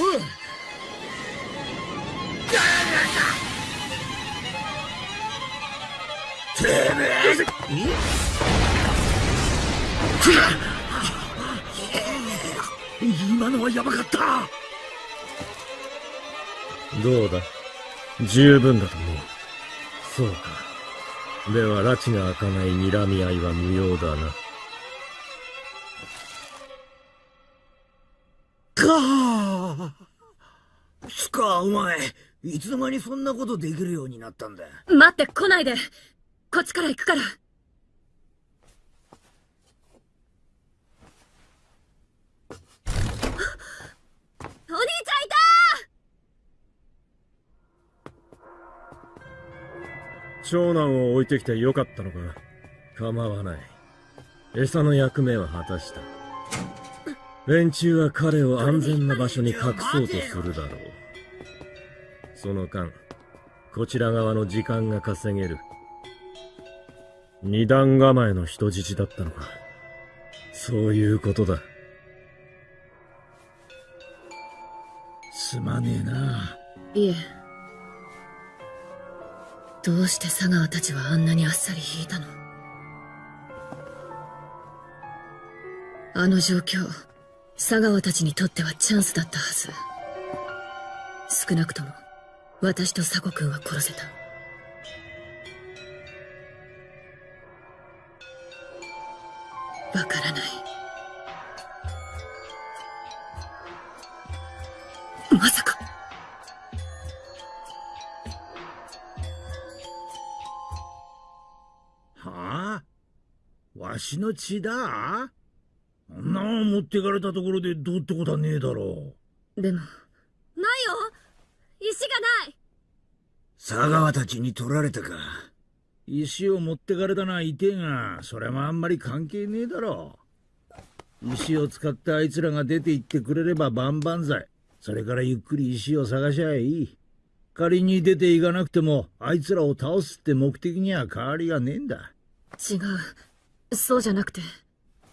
おいてめ
え。今のはヤバかった。
どうだ。十分だと思う。そうかでは拉致が開かない睨み合いは無用だな。
かつかお前いつの間にそんなことできるようになったんだ
待って来ないで。こっちから行くから
長男を置いてきてよかったのか。構わない。餌の役目は果たした。連中は彼を安全な場所に隠そうとするだろう。その間こちら側の時間が稼げる。二段構えの人質だったのか。そういうことだ。
すまねえな。い
えどうして佐川たちはあんなにあっさり引いたの？あの状況佐川たちにとってはチャンスだったはず。少なくとも私と佐古君は殺せた。わからない。まさか。
わしの血だ。あんな持ってかれたところでどうってことはねえだろ
でもないよ。石がない。
佐川たちに取られたか。
石を持ってかれたのはいてえがそれもあんまり関係ねえだろ石を使ってあいつらが出て行ってくれれば万々歳。それからゆっくり石を探しゃいい。仮に出ていかなくてもあいつらを倒すって目的には変わりがねえんだ。
違うそうじゃなくて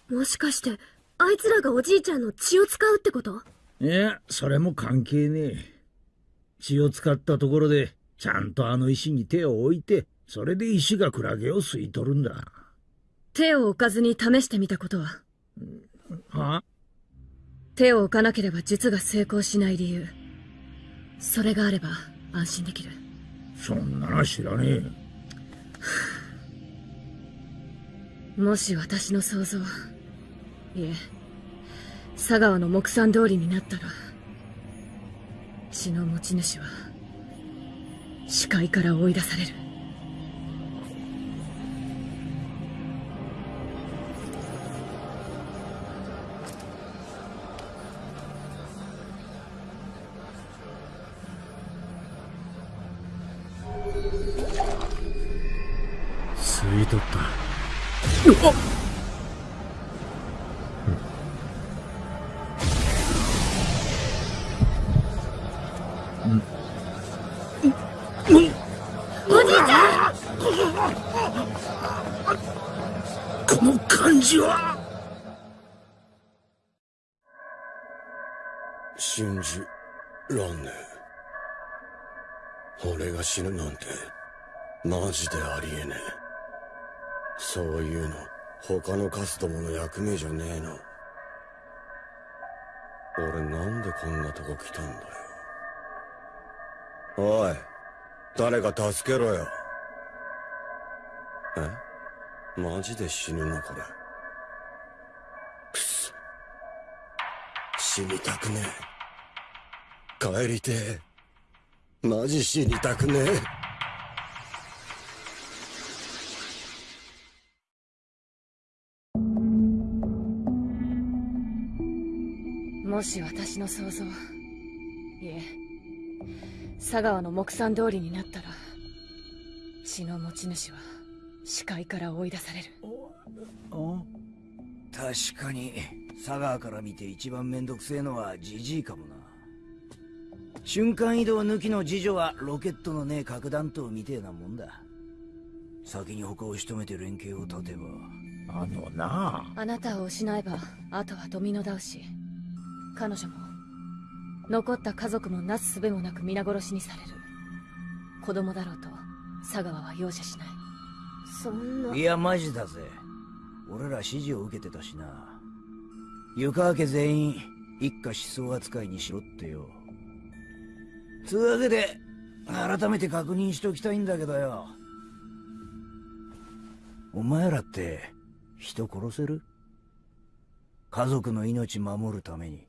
もしかしてあいつらがおじいちゃんの血を使うってこと？
いやそれも関係ねえ。血を使ったところでちゃんとあの石に手を置いてそれで石がクラゲを吸い取るんだ。
手を置かずに試してみたことは？
は
手を置かなければ術が成功しない理由。それがあれば安心できる。
そんなの知らねえ
もし私の想像いえ佐川の木産通りになったら血の持ち主は視界から追い出される。
死ぬなんてマジでありえねえ。そういうの他のカスどもの役目じゃねえの。俺なんでこんなとこ来たんだよ。おい誰か助けろよ。え？マジで死ぬのこれ。くそ。死にたくねえ。帰りてえ。マジ死にたくねえ。
もし私の想像いえ佐川の木産通りになったら血の持ち主は視界から追い出される。
確かに佐川から見て一番めんどくせえのはジジイかもな瞬間移動抜きの次女はロケットのねえ核弾頭みてえなもんだ。先に他を仕留めて連携を立てば。
あのな
あ。なたを失えばあとはドミノ倒し。彼女も残った家族もなすすべもなく皆殺しにされる。子供だろうと佐川は容赦しない。そんな。い
やマジだぜ。俺ら指示を受けてたしな。湯川家全員一家思想扱いにしろってよつうわけで改めて確認しときたいんだけどよ。お前らって人殺せる？家族の命守るために。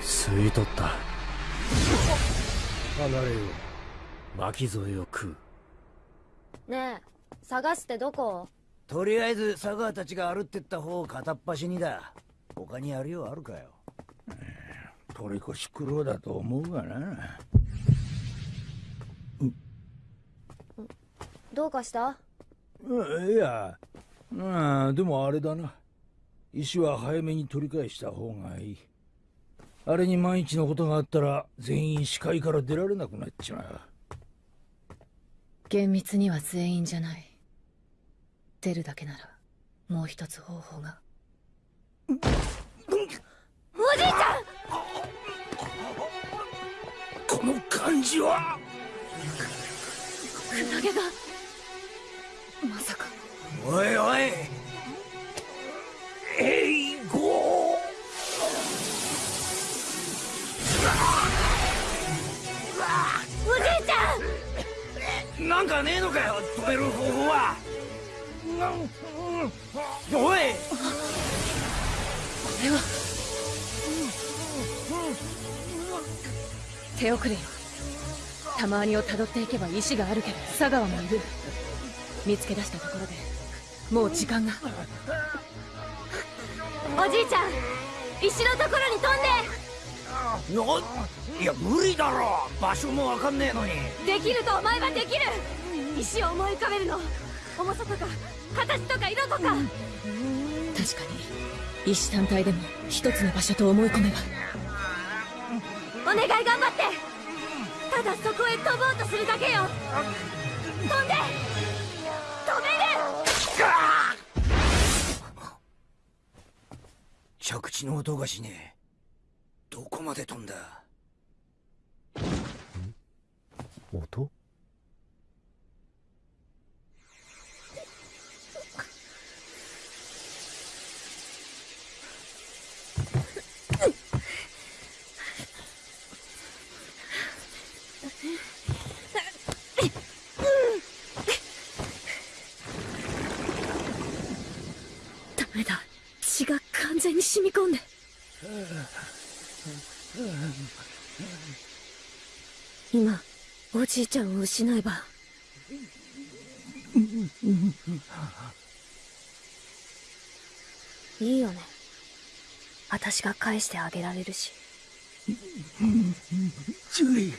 吸い取った。離れよ巻き添えを食う。
ねえ探すってどこ？
とりあえず佐川たちが歩ってった方を片っ端にだ。他にやるようあるかよ
取り越し苦労だと思うがな。
どうかした？
うんいや。うんでもあれだな。石は早めに取り返した方がいい。あれに万一のことがあったら全員視界から出られなくなっちまう。
厳密には全員じゃない。出るだけならもう一つ方法が。おじいちゃ
こ感じは。
んクラゲが。まさか。
おいおい。
おじいちゃん。
なんかねえのかよ止める方法は。おい。
これは手遅れよたまにをたどっていけば石があるけど佐川もいる。見つけ出したところでもう時間が。おじいちゃん石のところに飛ん
ないや無理だろ。場所もわかんねえのに。
でできると思えばできる。石を思い浮かべるの。重さとか形とか色とか。確かに石単体でも一つの場所と思い込めば。お願い頑張ってただそこへ飛ぼうとするだけよ。飛んで。止める。
着地の音がしねえ。どこまで飛んだ？
音？
メだ。血が完全に染み込んで。今おじいちゃんを失えば。いいよね。私が返してあげられるし。
ジュ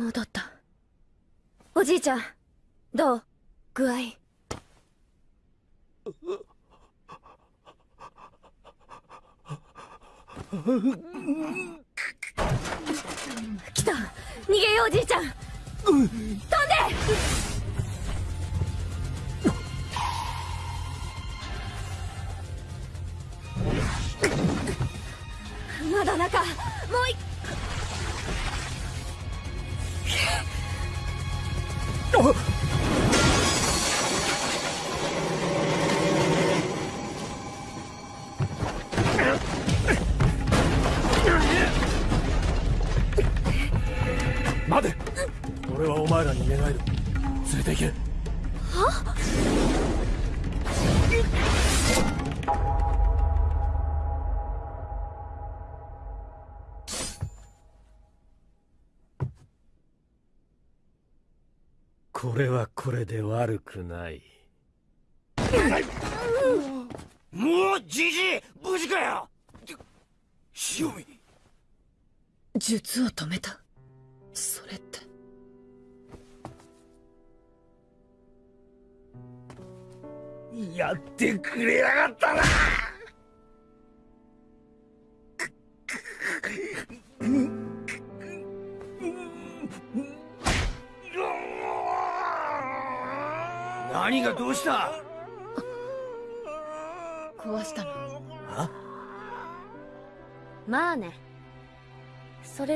戻った。おじいちゃんどう？具合？来た。逃げようおじいちゃん。飛んで！
悪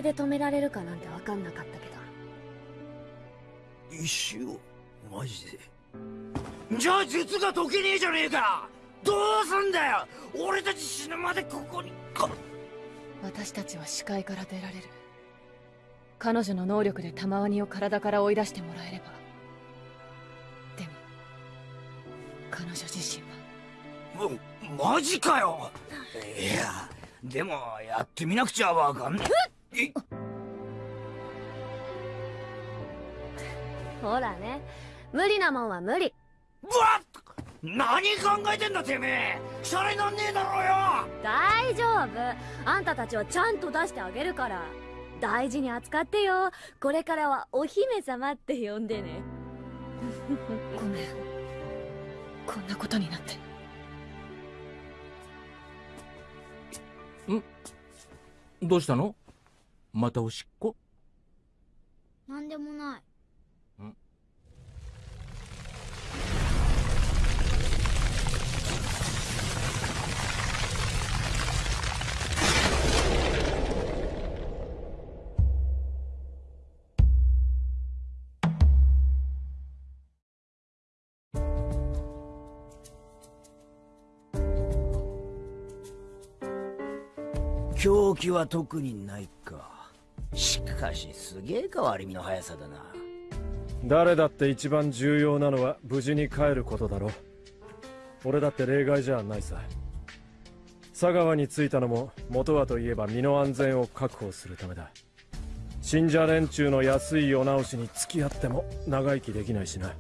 で止められるかなんて分かんなかったけど。
石をマジで？じゃあ術が解けねえじゃねえか！どうすんだよ！俺たち死ぬまでここにか
私たちは視界から出られる。彼女の能力で玉ワニを体から追い出してもらえれば。でも彼女自身は。
もマジかよ！いやでもやってみなくちゃわかんねえ
ほらね。無理なもんは無理。
うわっ！何考えてんだてめえ。シャレなんねえだろうよ。
大丈夫。あんたたちはちゃんと出してあげるから大事に扱ってよ。これからはお姫様って呼んでね。
ごめん。こんなことになって。
どうしたの？またおしっこ？
なんでもない。
狂気は特にないかしかしすげえ変わり身の速さだな。
誰だって一番重要なのは無事に帰ることだろ俺だって例外じゃないさ。佐川に着いたのも元はといえば身の安全を確保するためだ。信者連中の安い世直しに付き合っても長生きできないしな。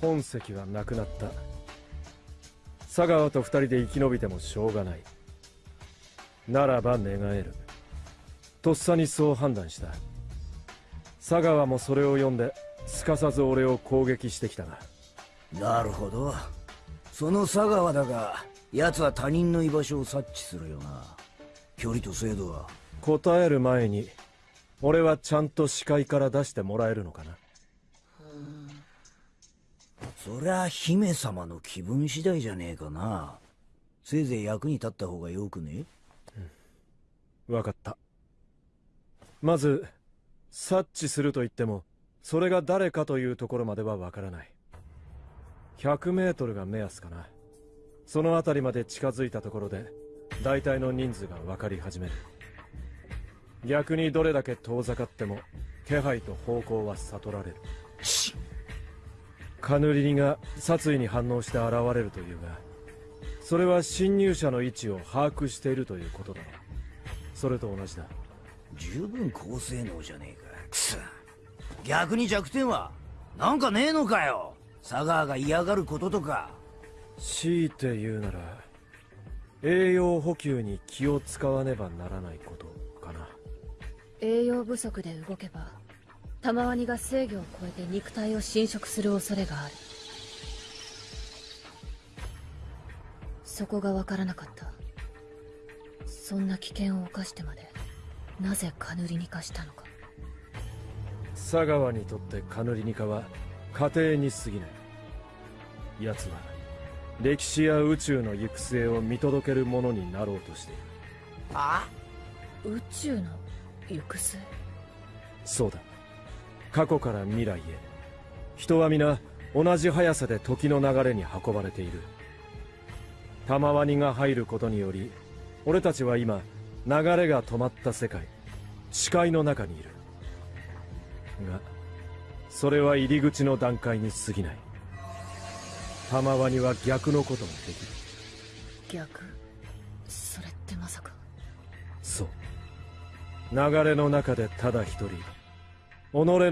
本籍はなくなった。佐川と二人で生き延びてもしょうがない。ならば願える。とっさにそう判断した。佐川もそれを読んですかさず俺を攻撃してきたが。
なるほど。その佐川だが奴は他人の居場所を察知するよな。距離と精度は。
答える前に俺はちゃんと視界から出してもらえるのかな
そりゃ姫様の気分次第じゃねえかな。せいぜい役に立った方がよくね？
分かった。まず察知すると言ってもそれが誰かというところまでは分からない。100メートルが目安かな。その辺りまで近づいたところで大体の人数が分かり始める。逆にどれだけ遠ざかっても気配と方向は悟られるカヌリニが殺意に反応して現れるというがそれは侵入者の位置を把握しているということだ。それと同じだ。
十分高性能じゃねえか。くそ。逆に弱点はなんかねえのかよ。佐川が嫌がることとか。
強いて言うなら栄養補給に気を使わねばならないことかな。
栄養不足で動けば玉ワニが制御を超えて肉体を侵食する恐れがある。そこがわからなかった。そんな危険を冒してまでなぜカヌリニ化したのか。
佐川にとってカヌリニカは家庭に過ぎない。奴は歴史や宇宙の行く末を見届けるものになろうとしている。
あ？
宇宙の行く末？
そうだ過去から未来へ。人は皆同じ速さで時の流れに運ばれている。玉ワニが入ることにより俺たちは今流れが止まった世界視界の中にいる。がそれは入り口の段階に過ぎない。玉ワニは逆のこともできる。
逆？それってまさか。
そう。流れの中でただ一人。己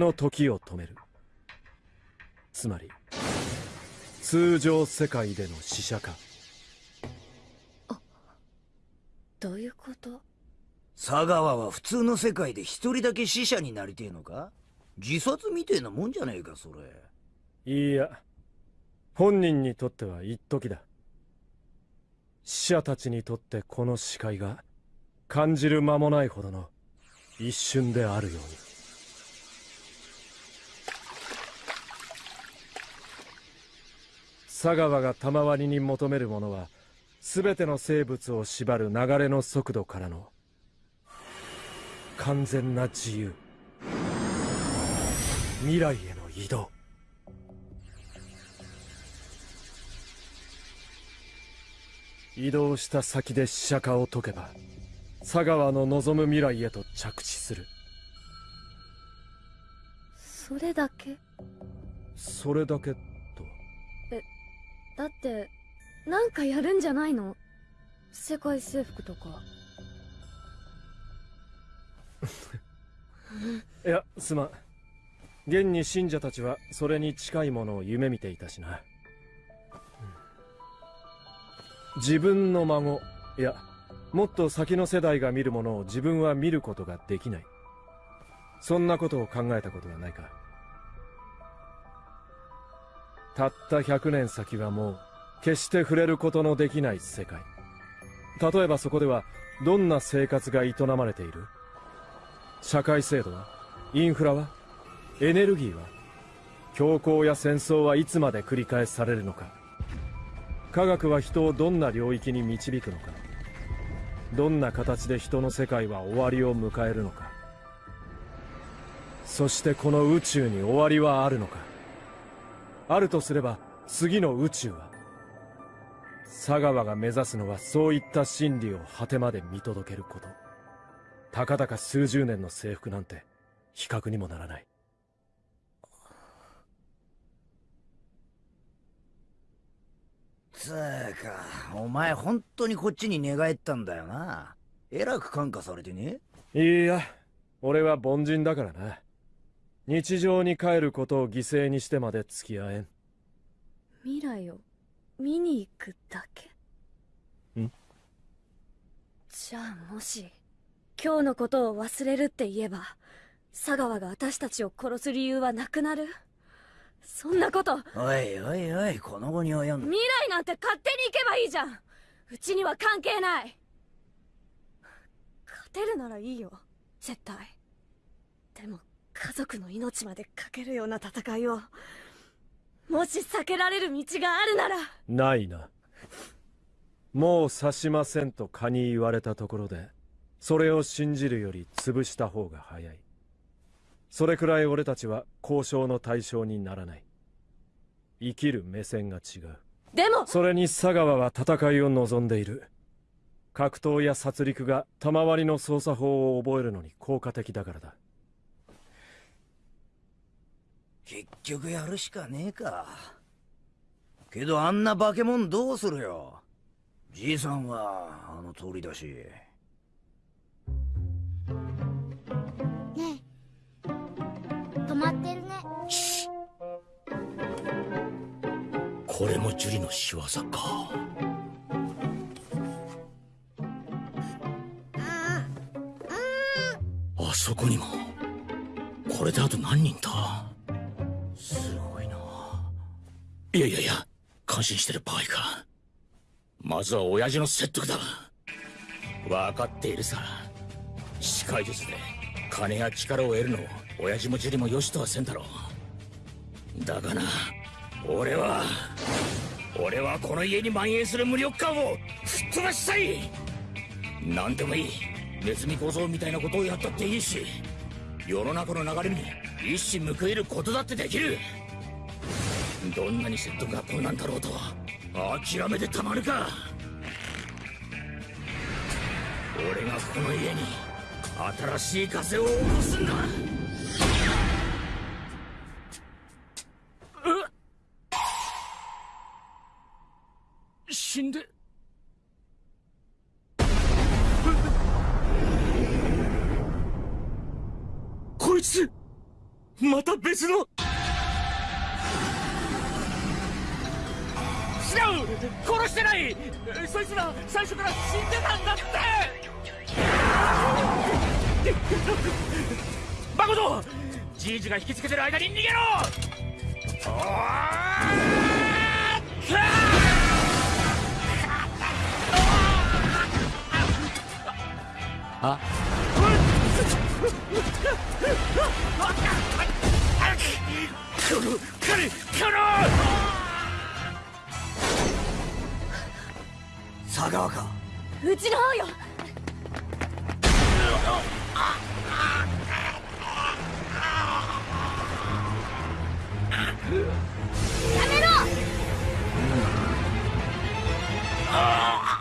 の時を止める。つまり通常世界での死者化。
どういうこと？
佐川は普通の世界で一人だけ死者になりてえのか？自殺みてえなもんじゃねえかそれ。
いいや。本人にとっては一時だ。死者たちにとってこの視界が感じる間もないほどの一瞬であるように佐川が賜りに求めるものは全ての生物を縛る流れの速度からの完全な自由。未来への移動。移動した先で死者化を解けば佐川の望む未来へと着地する。
それだけ？
それだけ
だってなんかやるんじゃないの？世界征服とか。
いやすまん。現に信者たちはそれに近いものを夢見ていたしな。自分の孫いやもっと先の世代が見るものを自分は見ることができない。そんなことを考えたことはないか。たった100年先はもう決して触れることのできない世界。例えばそこではどんな生活が営まれている？社会制度は？インフラは？エネルギーは？強行や戦争はいつまで繰り返されるのか？科学は人をどんな領域に導くのか？どんな形で人の世界は終わりを迎えるのか？そしてこの宇宙に終わりはあるのか？あるとすれば次の宇宙は佐川が目指すのはそういった真理を果てまで見届けること。たかだか数十年の征服なんて比較にもならない。
つーかお前本当にこっちに寝返ったんだよな。えらく感化されてね。
いや俺は凡人だからな日常に帰ることを犠牲にしてまで付き合えん。
未来を見に行くだけ？
ん？
じゃあもし今日のことを忘れるって言えば佐川が私たちを殺す理由はなくなる？そんなこと。
おいおいおいこの後に及ん
未来なんて勝手に行けばいいじゃん。うちには関係ない。勝てるならいいよ。絶対。でも家族の命までかけるような戦いをもし避けられる道があるなら。
ないな。もう刺しませんと蚊に言われたところでそれを信じるより潰した方が早い。それくらい俺たちは交渉の対象にならない。生きる目線が違う。
でも
それに佐川は戦いを望んでいる。格闘や殺戮が賜りの操作法を覚えるのに効果的だからだ
結局やるしかねえか。けどあんな化け物どうするよ。じいさんはあの通りだし。
ねえ。止まってるね。
これもジュリの仕業か。あそこにも。これであと何人だいやいやいや感心してる場合か。まずは親父の説得だ。分かっているさ。司会術で金や力を得るのを親父もジュリもよしとはせんだろう。だがな俺は俺はこの家に蔓延する無力感を吹っ飛ばしたい。何でもいい。ネズミ小僧みたいなことをやったっていいし世の中の流れに一矢報いることだってできる。どんなに説得が困難だろうと諦めてたまるか。俺がこの家に新しい風を起こすんだ。死んで。こいつまた別の違う。殺してない。そいつら最初から死んでたんだって。誠じいじが引きつけてる間に逃げろ。おーあこの彼この
佐川か。
うちの方よ。
やめろ。じ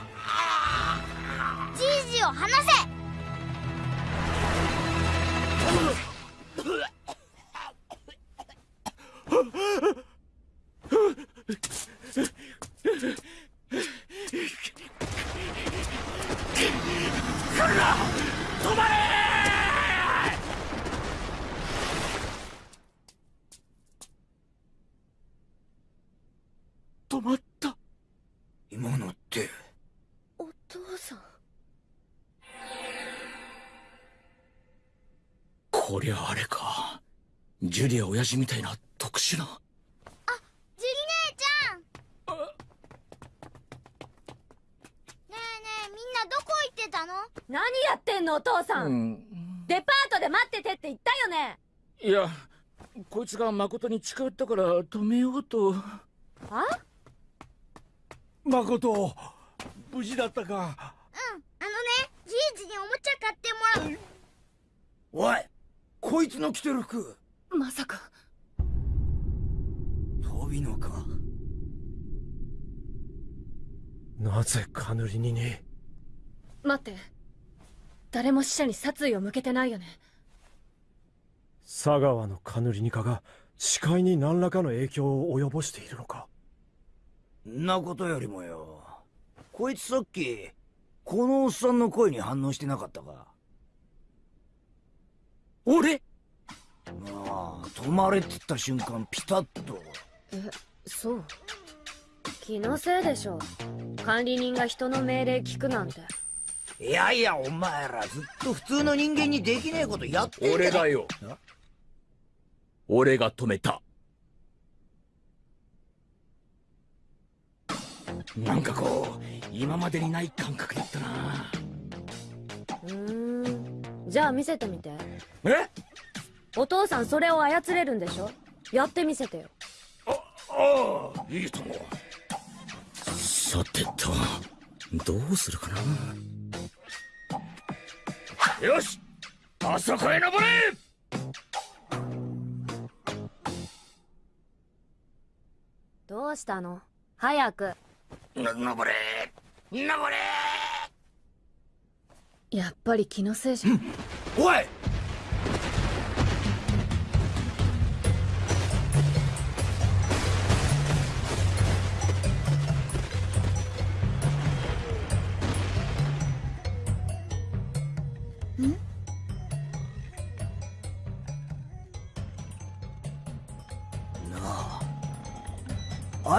親父みたいな特殊な。
ジュリ姉ちゃん。ねえねえみんなどこ行ってたの？
何やってんのお父さん、
うん。
デパートで待っててって言ったよね。
いやこいつが誠に近寄ったから止めようと。
あ
誠無事だったか。
うんあのねじいじにおもちゃ買ってもらう。
おいこいつの着てる服
まさか。
飛びのか？
なぜカヌリにに？
待って。誰も死者に殺意を向けてないよね。
佐川のカヌリニカが視界に何らかの影響を及ぼしているのか？
んなことよりもよ。こいつさっきこのおっさんの声に反応してなかったか？
俺？
ああ止まれって言った瞬間ピタッと。
えそう。気のせいでしょ。管理人が人の命令聞くなんて。
いやいやお前らずっと普通の人間にできねえことやってん
俺だよ。俺が止めた。なんかこう今までにない感覚だったな。
うーん。じゃあ見せてみて。
え？
お父さんそれを操れるんでしょ？やってみせてよ。
ああいいともさてとどうするかな？よしあそこへ登れ！
どうしたの？早く。
の登れ登れ！
やっぱり気のせいじゃ、
おい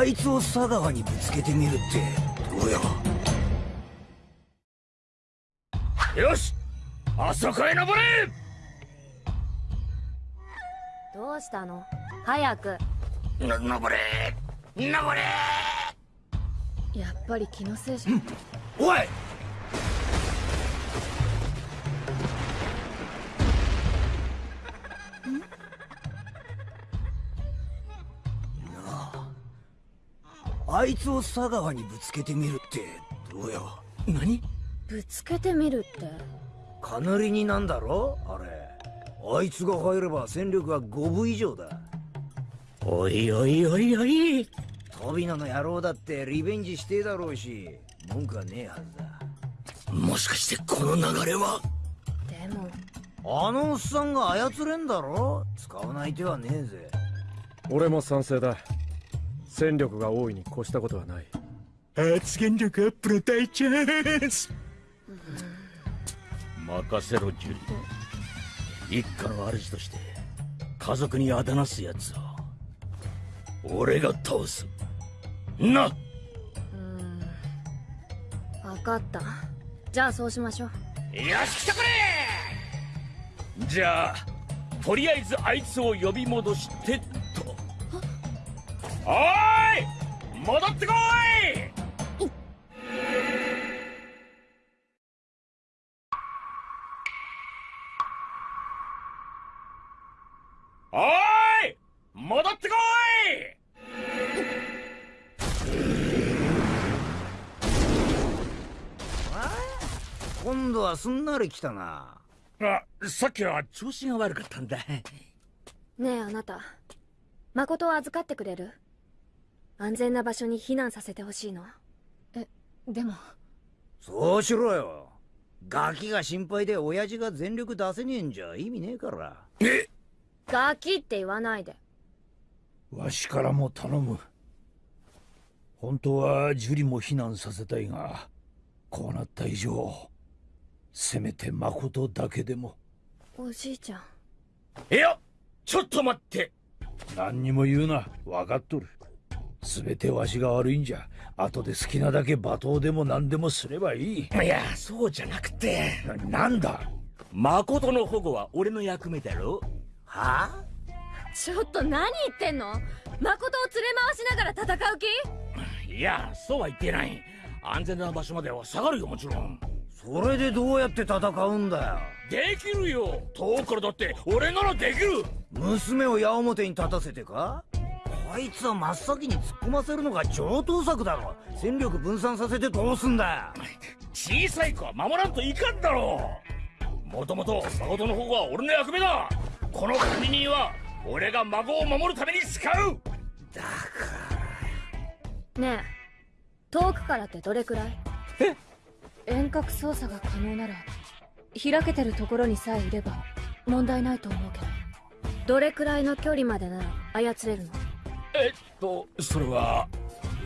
あいつを佐川にぶつけてみるってどうよ
よし！あそこへ登れ
どうしたの？早く。
の登れ登れ
やっぱり気のせいじゃ、
おい
あいつを佐川にぶつけてみるってどうよ
何？
ぶつけてみるって？
かなりになんだろ？あれ。あいつが入れば戦力は5分以上だ。
おいおいおいおい。
飛び野の野郎だってリベンジしてえだろうし。文句はねえはずだ。
もしかしてこの流れは？
でも。
あのおっさんが操れんだろ？使わない手はねえぜ。
俺も賛成だ戦力が大いに越したことはない。
発言力アップの大チャンス任せろジュリ一家の主として家族にあだなすやつを俺が倒す。な
うーん。分かった。じゃあそうしましょう。
よし来てくれ！じゃあとりあえずあいつを呼び戻してとおい戻ってこい。おい戻ってこい。
今度はすんなり来たな
あさっきは調子が悪かったんだ
ねえあなた誠を預かってくれる安全な場所に避難させてほしいの。
えでも。
そうしろよ。ガキが心配で親父が全力出せねえんじゃ意味ねえから。
え？
ガキって言わないで。
わしからも頼む。本当は樹里も避難させたいがこうなった以上せめて誠だけでも。
おじいちゃん。
いやちょっと待って。
何にも言うな。分かっとる全てわしが悪いんじゃ。後で好きなだけ罵倒でも何でもすればいい。
いやそうじゃなくて。
ななんだ？
誠の保護は俺の役目だろ？
は？あ
ちょっと何言ってんの？誠を連れ回しながら戦う気？
いやそうは言ってない。安全な場所までは下がるよもちろん。
それでどうやって戦うんだよ？
できるよ。遠くからだって俺ならできる。
娘を矢面に立たせてか？こいつは真っ先に突っ込ませるのが上等策だろ。戦力分散させてどうすんだよ。
小さい子は守らんといかんだろ。うもともと誠の保護は俺の役目だ。この管理人は俺が孫を守るために使う。
ねえ遠くからってどれくらい？遠隔操作が可能なら開けてるところにさえいれば問題ないと思うけど。どれくらいの距離までなら操れるの？
えっとそれは。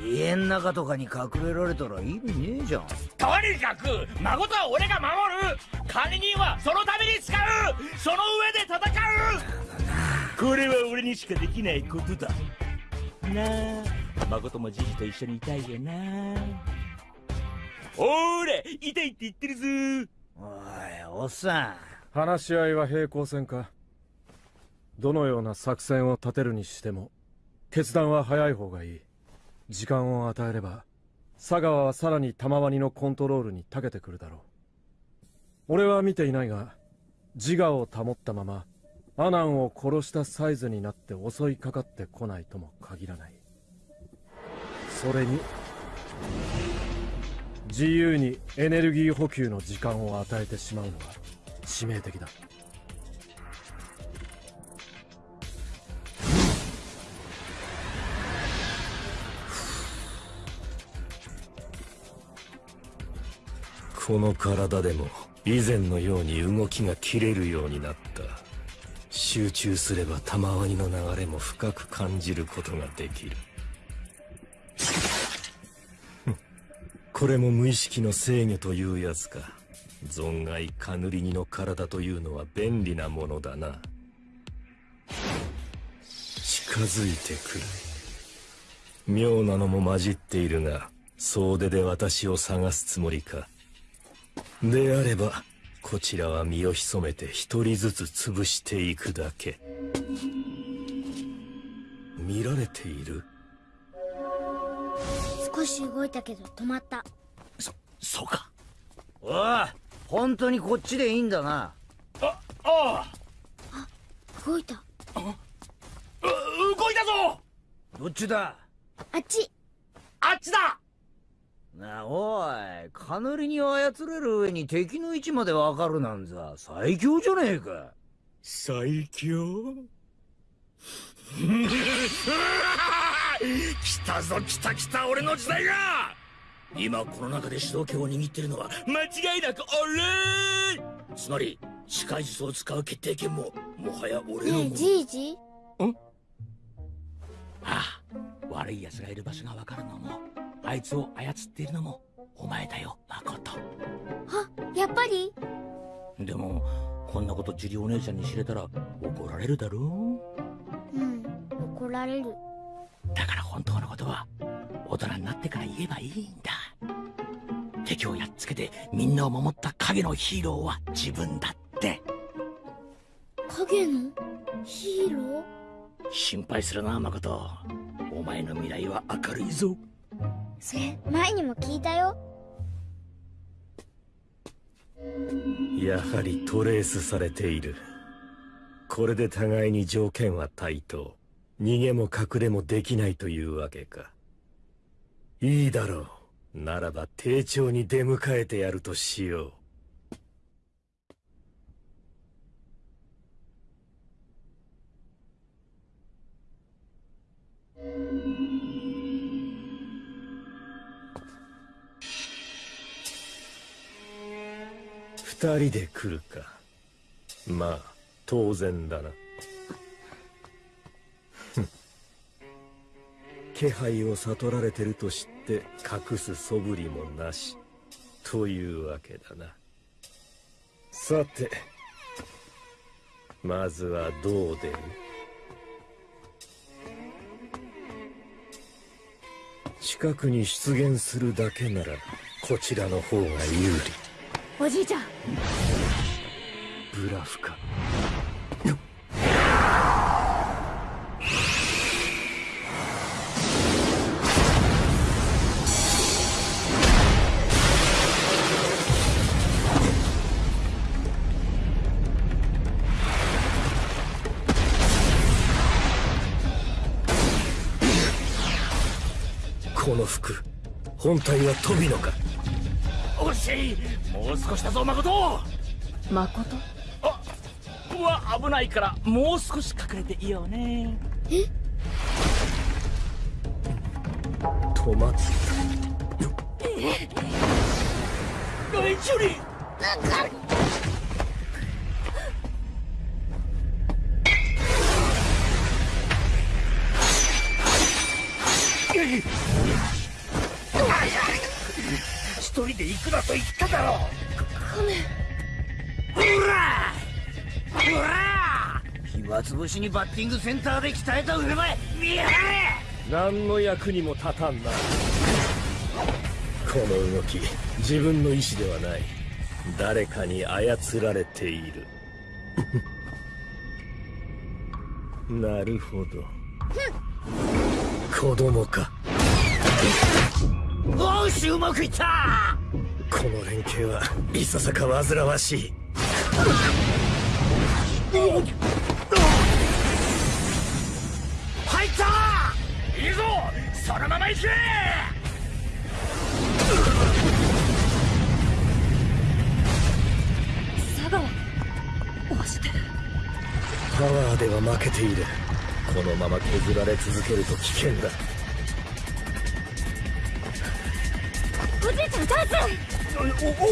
家ん中とかに隠れられたら意味ねえじゃん。
とにかく誠は俺が守る。管理人はそのために使う。その上で戦う。これは俺にしかできないことだ。なあ誠もじじと一緒にいたいよな。ほーれ痛いって言ってるぞ。
おいおっさん。
話し合いは平行線か。どのような作戦を立てるにしても決断は早い方がいい。時間を与えれば佐川はさらに玉ワニのコントロールに長けてくるだろう。俺は見ていないが自我を保ったままアナンを殺したサイズになって襲いかかってこないとも限らない。それに自由にエネルギー補給の時間を与えてしまうのは致命的だ。
この体でも以前のように動きが切れるようになった。集中すれば玉ワニの流れも深く感じることができる。これも無意識の制御というやつか。存外カヌリニの体というのは便利なものだな。近づいてくる。妙なのも混じっているが総出で私を探すつもりか。であればこちらは身を潜めて一人ずつ潰していくだけ。見られている？
少し動いたけど止まった。
そそうか。おい本当にこっちでいいんだな。
ああ
動いた。
あう動いたぞ。
どっちだ？
あっち。
あっちだ
なおいカヌリに操れる上に敵の位置までわかるなんざ最強じゃねえか。
最強？来たぞ来た来た俺の時代が！今この中で主導権を握ってるのは間違いなく俺！つまり視界術を使う決定権ももはや俺の。
ねえじいじ？
ああ悪い奴がいる場所がわかるのもあいつを操っているのもお前だよ誠。
あやっぱり？
でもこんなことジュリお姉ちゃんに知れたら怒られるだろ
うん怒られる。
だから本当のことは大人になってから言えばいいんだ。敵をやっつけてみんなを守った影のヒーローは自分だって。
影の？ヒーロー？
心配するな誠。お前の未来は明るいぞ
それ前にも聞いたよ。
やはりトレースされている。これで互いに条件は対等。逃げも隠れもできないというわけか。いいだろう。ならば丁重に出迎えてやるとしよう。二人で来るか。まあ当然だな。ふ ん気配を悟られてると知って隠す素振りもなし。というわけだな。さてまずはどう出る？近くに出現するだけならこちらの方が有利。
おじいちゃん。
ブラフか。この服本体は飛びのか？
しいもう少しだぞ誠。
誠？
あうわ危ないからもう少し隠れていようね。
止まった。
おいジュリ一
暇つぶしにバッティングセンターで鍛えた腕前見やがれ
何の役にも立たんな。この動き自分の意志ではない。誰かに操られている。なるほど。子供か。
おしうまくいった。
この連携はいささか煩わしい
そのまま行け！
佐川押してる。
パワーでは負けている。このまま削られ続けると危険だ。
おじいちゃんチャンス
おおう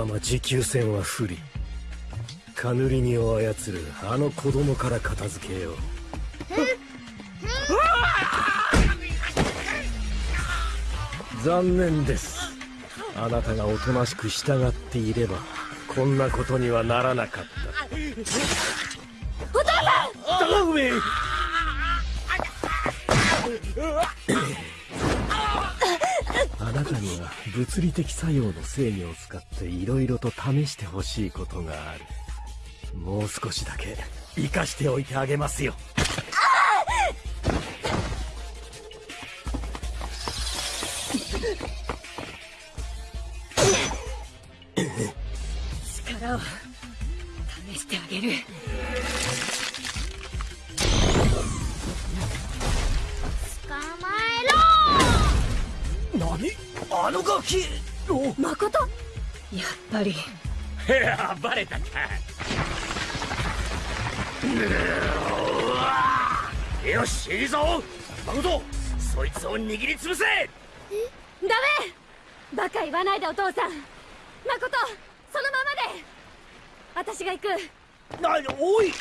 まま持久戦は不利。カヌリニを操るあの子供から片付けよう。残念です。あなたがおとなしく従っていればこんなことにはならなかった。
お父さん
には物理的作用の制御を使っていろいろと試してほしいことがある。もう少しだけ生かしておいてあげますよ。
力を試してあげる。
あのガキ。
誠？
やっぱり。
いやバレたか。よしいいぞ。誠そいつを握りつぶせ。
ダメ！バカ言わないでお父さん。誠そのままで。私が行く。
なおい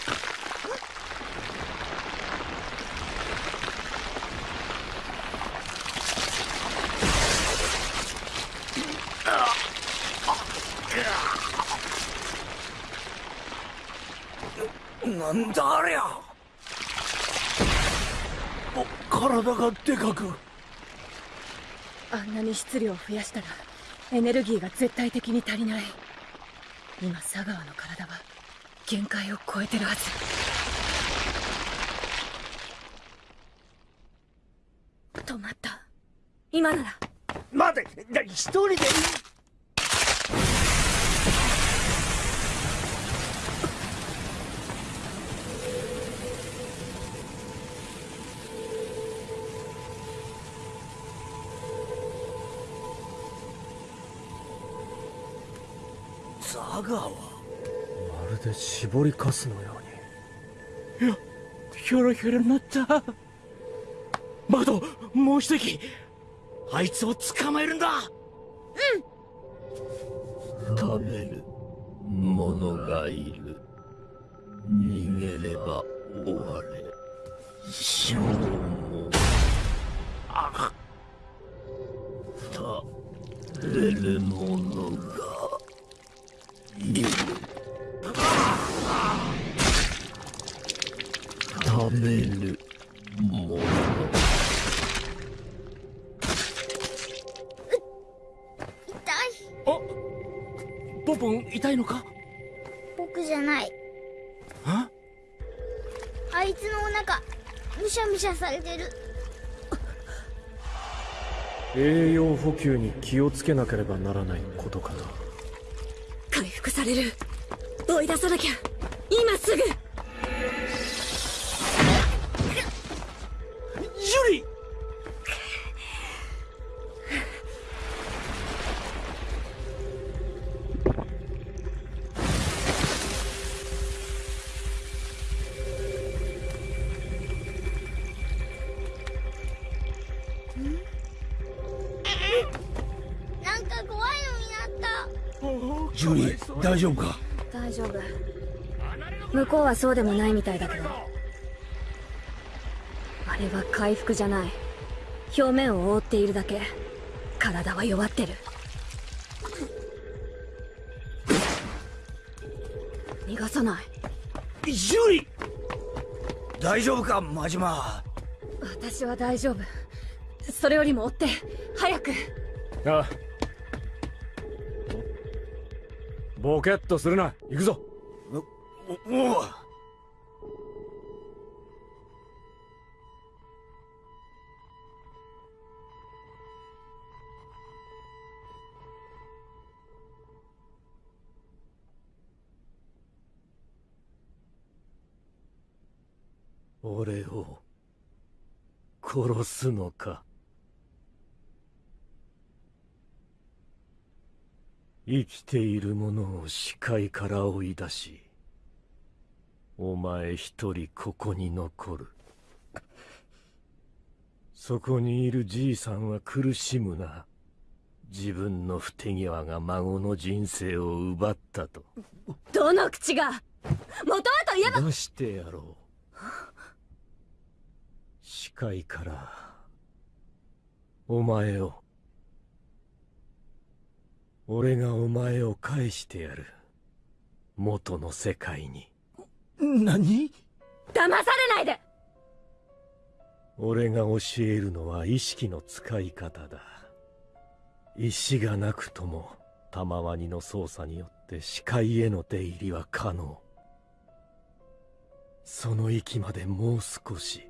なんだありゃ。お体がでかく。
あんなに質量を増やしたらエネルギーが絶対的に足りない。今佐川の体は限界を超えてるはず。
止まった。今なら。
待てだ一人でザガは？
まるで絞りかすのように。
いやヒョロヒョロになった。マドもう一息あいつを捕まえるんだ。
食べる者がいる。逃げれば終われ。消耗
あ
食べる者がいる。食べる
栄養補給に気をつけなければならないことかな。
回復される。追い出さなきゃ。今すぐ。
大丈夫か？
大丈夫。向こうはそうでもないみたいだけど。あれは回復じゃない。表面を覆っているだけ。体は弱ってる。逃がさない。
ジュリー大丈夫か？真島。
私は大丈夫。それよりも追って。早く。
ああボケっとするな。行くぞ。
おお
俺を殺すのか生きている者を視界から追い出しお前一人ここに残る。そこにいるじいさんは苦しむな。自分の不手際が孫の人生を奪ったと。
どの口が？元はといえば。
出してやろう。視界からお前を俺がお前を返してやる。元の世界に。
何？
騙されないで！
俺が教えるのは意識の使い方だ。石がなくとも玉ワニの操作によって視界への出入りは可能。その域までもう少し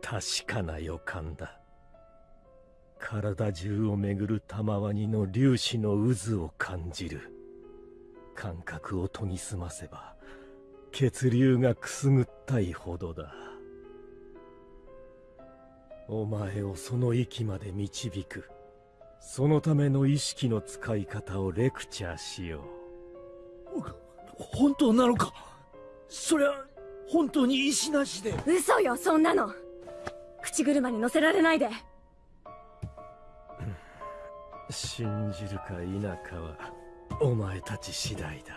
確かな予感だ体中を巡る玉ワニの粒子の渦を感じる。感覚を研ぎ澄ませば血流がくすぐったいほどだ。お前をその域まで導く。そのための意識の使い方をレクチャーしよう。
本当なのか？そりゃ本当に石なしで。
嘘よそんなの。口車に乗せられないで
信じるか否かはお前たち次第だ。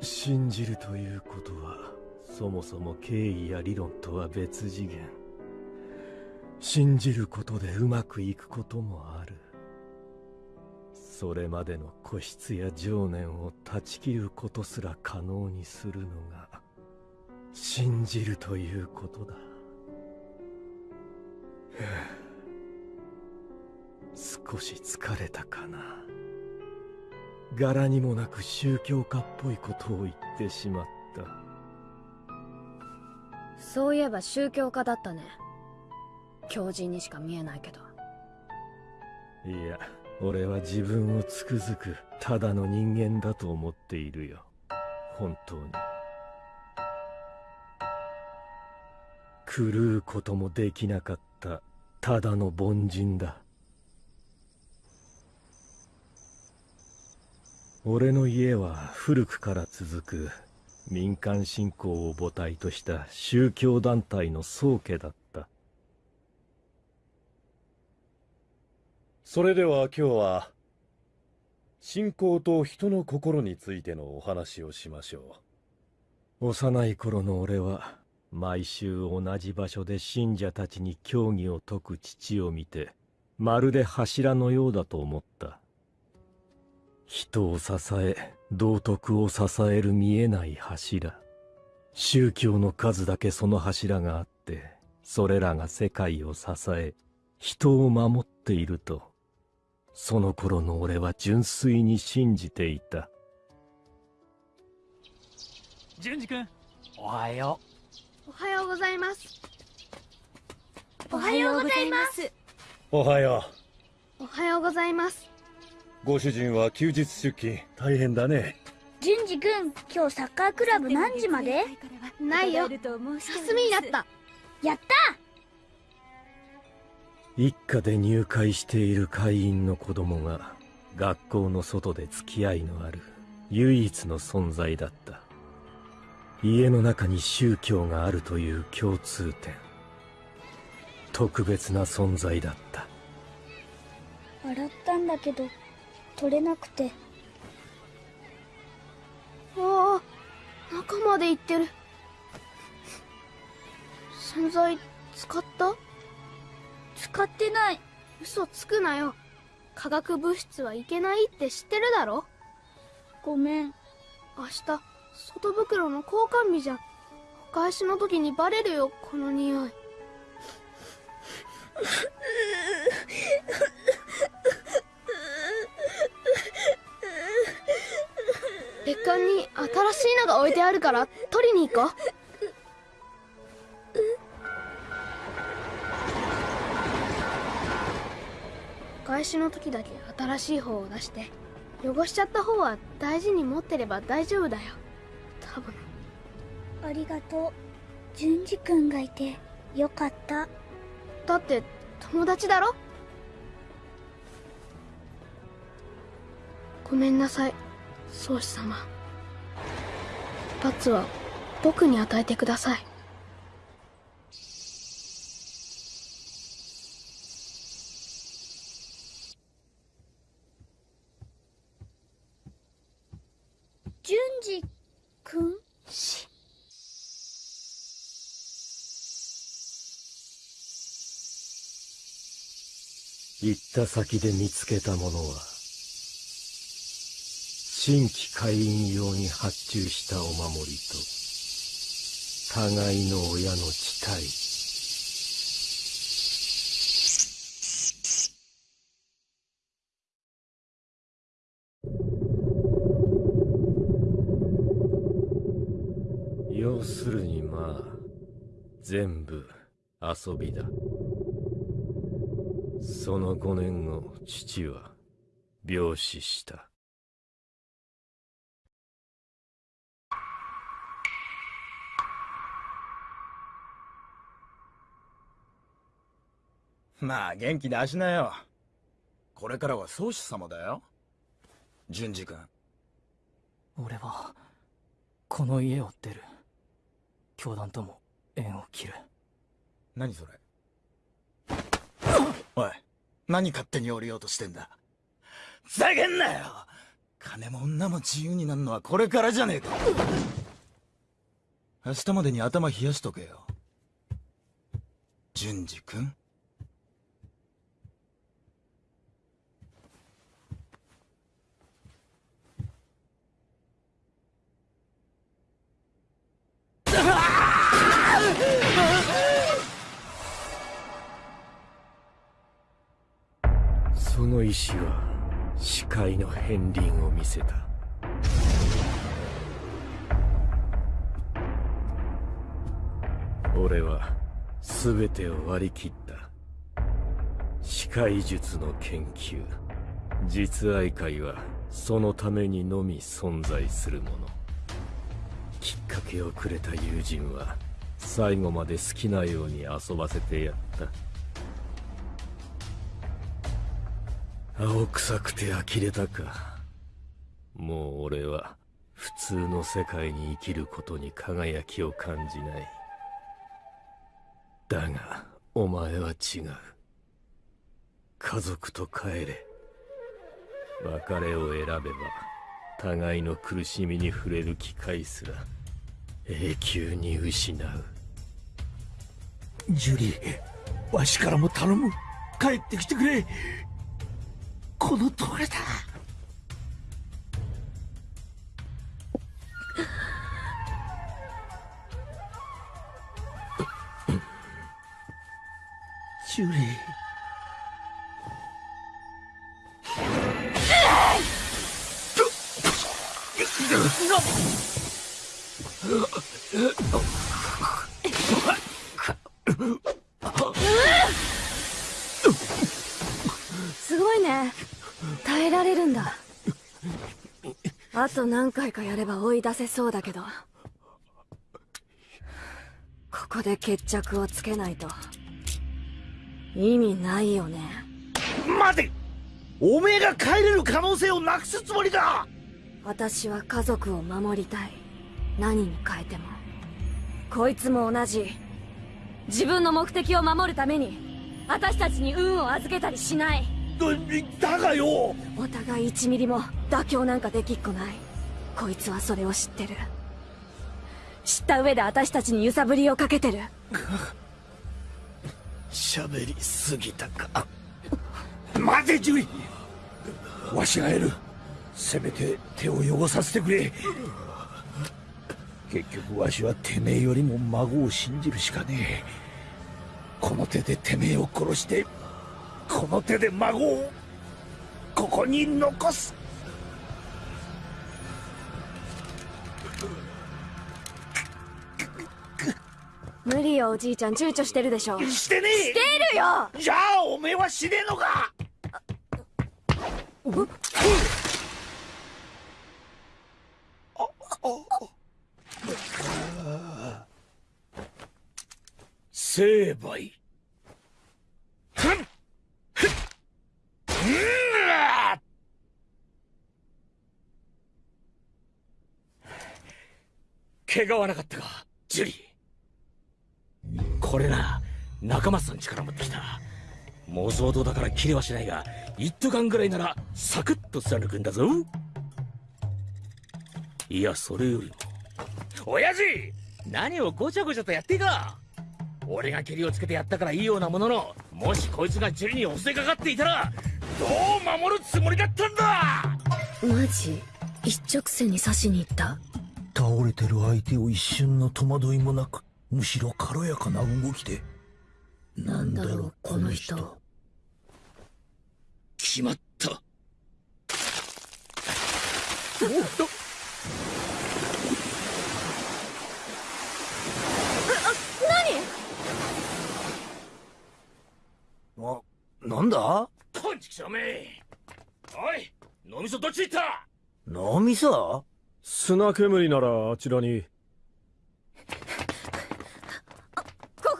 信じるということはそもそも敬意や理論とは別次元。信じることでうまくいくこともある。それまでの固執や情念を断ち切ることすら可能にするのが信じるということだ。少し疲れたかな。柄にもなく宗教家っぽいことを言ってしまった。
そういえば宗教家だったね。狂人にしか見えないけど。
いや俺は自分をつくづくただの人間だと思っているよ。本当に。狂うこともできなかったただの凡人だ俺の家は古くから続く民間信仰を母体とした宗教団体の宗家だった。
それでは今日は信仰と人の心についてのお話をしましょ
う。幼い頃の俺は毎週同じ場所で信者たちに教義を説く父を見てまるで柱のようだと思った。人を支え道徳を支える見えない柱。宗教の数だけその柱があってそれらが世界を支え人を守っていると。その頃の俺は純粋に信じていた。
淳二君。
おはよ
おはようございます。
おはようございます。
うおはよ
おはようございます。
うご主人は休日出勤。大変だね。
淳二君今日サッカークラブ何時まで？ないよ。休みになった。やった！
一家で入会している会員の子供が学校の外で付き合いのある唯一の存在だった。家の中に宗教があるという共通点。特別な存在だった。
笑ったんだけど
取れなくて。
ああ中まで行ってる。洗剤使った？
使ってない。
嘘つくなよ。化学物質はいけないって知ってるだろ？
ごめん。
明日外袋の交換日じゃん。お返しの時にバレるよこの匂い 別館に新しいのが置いてあるから取りに行こう。お返しの時だけ新しい方を出して汚しちゃった方は大事に持ってれば大丈夫だよ。多分。
ありがとう。淳二君がいてよかった。
だって友達だろ？ごめんなさい宗師様。罰は僕に与えてください。
淳二君？
行った先で見つけたものは。新規会員用に発注したお守りと互いの親の地帯要するにまあ全部遊びだ。その5年後父は病死した。
まあ元気出しなよ。これからは宗師様だよ。淳二君。
俺はこの家を出る。教団とも縁を切る。
何それ？おい何勝手に降りようとしてんだ？ふざけんなよ！金も女も自由になるのはこれからじゃねえか。明日までに頭冷やしとけよ。淳二君
その石は視界の片鱗を見せた。俺は全てを割り切った。視界術の研究。実愛会はそのためにのみ存在するもの。きっかけをくれた友人は最後まで好きなように遊ばせてやった。青臭くて呆れたか。もう俺は普通の世界に生きることに輝きを感じない。だがお前は違う。家族と帰れ。別れを選べば互いの苦しみに触れる機会すら永久に失う。
ジュリーわしからも頼む。帰ってきてくれ。この通りだ。ジュリー。
すごいね。耐えられるんだ。あと何回かやれば追い出せそうだけど。ここで決着をつけないと。意味ないよね。
待て！おめえが帰れる可能性をなくすつもりだ
私は家族を守りたい。何に変えても。こいつも同じ。自分の目的を守るために私たちに運を預けたりしない
だがよ。
お互い1ミリも妥協なんかできっこない。こいつはそれを知ってる。知った上で私たちに揺さぶりをかけてる。
喋りすぎたか。待てジュリわしがやる。せめて手を汚させてくれ。結局わしはてめえよりも孫を信じるしかねえ。この手でてめえを殺してこの手で孫をここに残す。
無理よおじいちゃん。躊躇してるでしょ。
してねえ。
してるよ！
じゃあおめえは死ねえのか。成敗怪我はなかったかジュリー。これな仲間さん力持ってきた。妄想道だから切れはしないが一斗缶ぐらいならサクッと貫くんだぞ。いやそれよりも。親父何をごちゃごちゃとやっていか俺が蹴りをつけてやったからいいようなもののもしこいつがジュリに襲いかかっていたらどう守るつもりだったんだ？
マジ一直線に刺しに行った？
倒れてる相手を一瞬の戸惑いもなくむしろ軽やかな動きで。
なんだろうこの人。
決まったあなんだ？こんちきしょめおい脳みそどっち行った？
脳みそ？砂煙ならあちらに。
ここ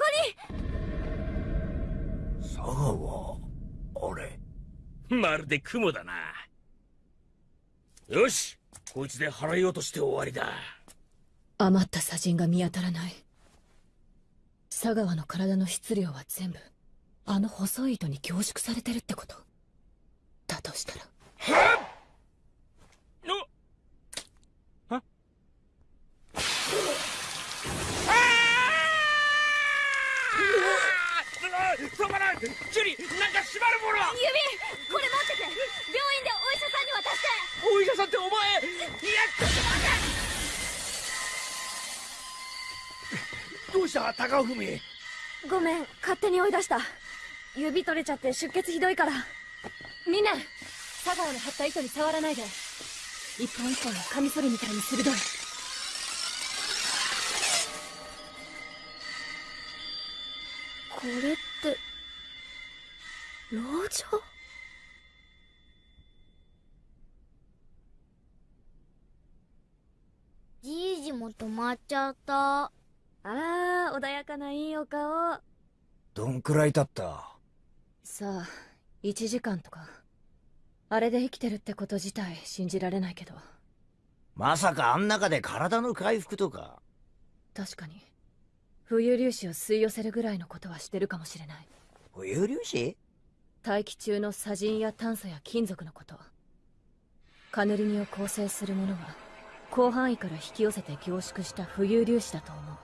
佐川あれ？
まるで雲だな。よしこいつで払い落として終わりだ。
余った砂塵が見当たらない。佐川の体の質量は全部あの細い糸に凝縮されてるってこと？だとしたら。
止まらん。ジュリなんか縛るもの。
指これ持ってて。病院でお医者さんに渡して。
お医者さんってお前いやちょっと待
どうした？高文。
ごめん勝手に追い出した指取れちゃって出血ひどいから。みんな佐川の張った糸に触らないで。一本一本がカミソリみたいに鋭い。これって牢城
じいじも止まっちゃった。
あら穏やかないいお顔
どんくらい経った？
さあ1時間とか。あれで生きてるってこと自体信じられないけど。
まさかあん中で体の回復とか。
確かに。浮遊粒子を吸い寄せるぐらいのことはしてるかもしれない。
浮遊粒子？
大気中の砂塵や炭素や金属のこと。カヌリニを構成するものは広範囲から引き寄せて凝縮した浮遊粒子だと思う。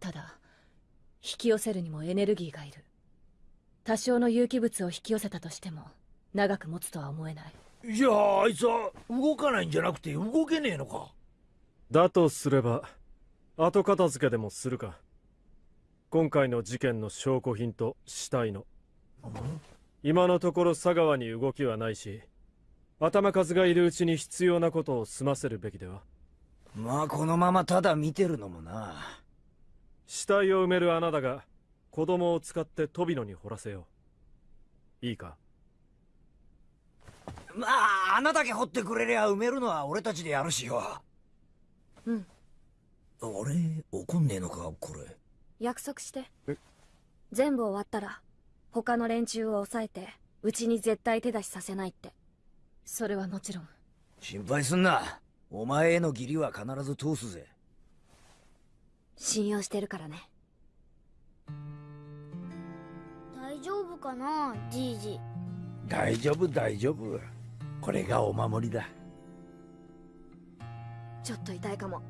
ただ引き寄せるにもエネルギーがいる多少の有機物を引き寄せたとしても長く持つとは思えない。
じゃああいつは動かないんじゃなくて動けねえのか。
だとすれば後片付けでもするか。今回の事件の証拠品と死体の。今のところ佐川に動きはないし頭数がいるうちに必要なことを済ませるべきでは。
まあこのままただ見てるのもな。
死体を埋める穴だが子供を使って飛び野に掘らせよう。いいか？
まあ穴だけ掘ってくれりゃ埋めるのは俺たちでやるしよ。
うん。
俺怒んねえのかこれ。
約束して。全部終わったら他の連中を抑えてうちに絶対手出しさせないって。
それはもちろん。
心配すんな。お前への義理は必ず通すぜ。
信用してるからね
丈夫かなじいじ。
大丈夫大丈夫。これがお守りだ。
ちょっと痛いかも。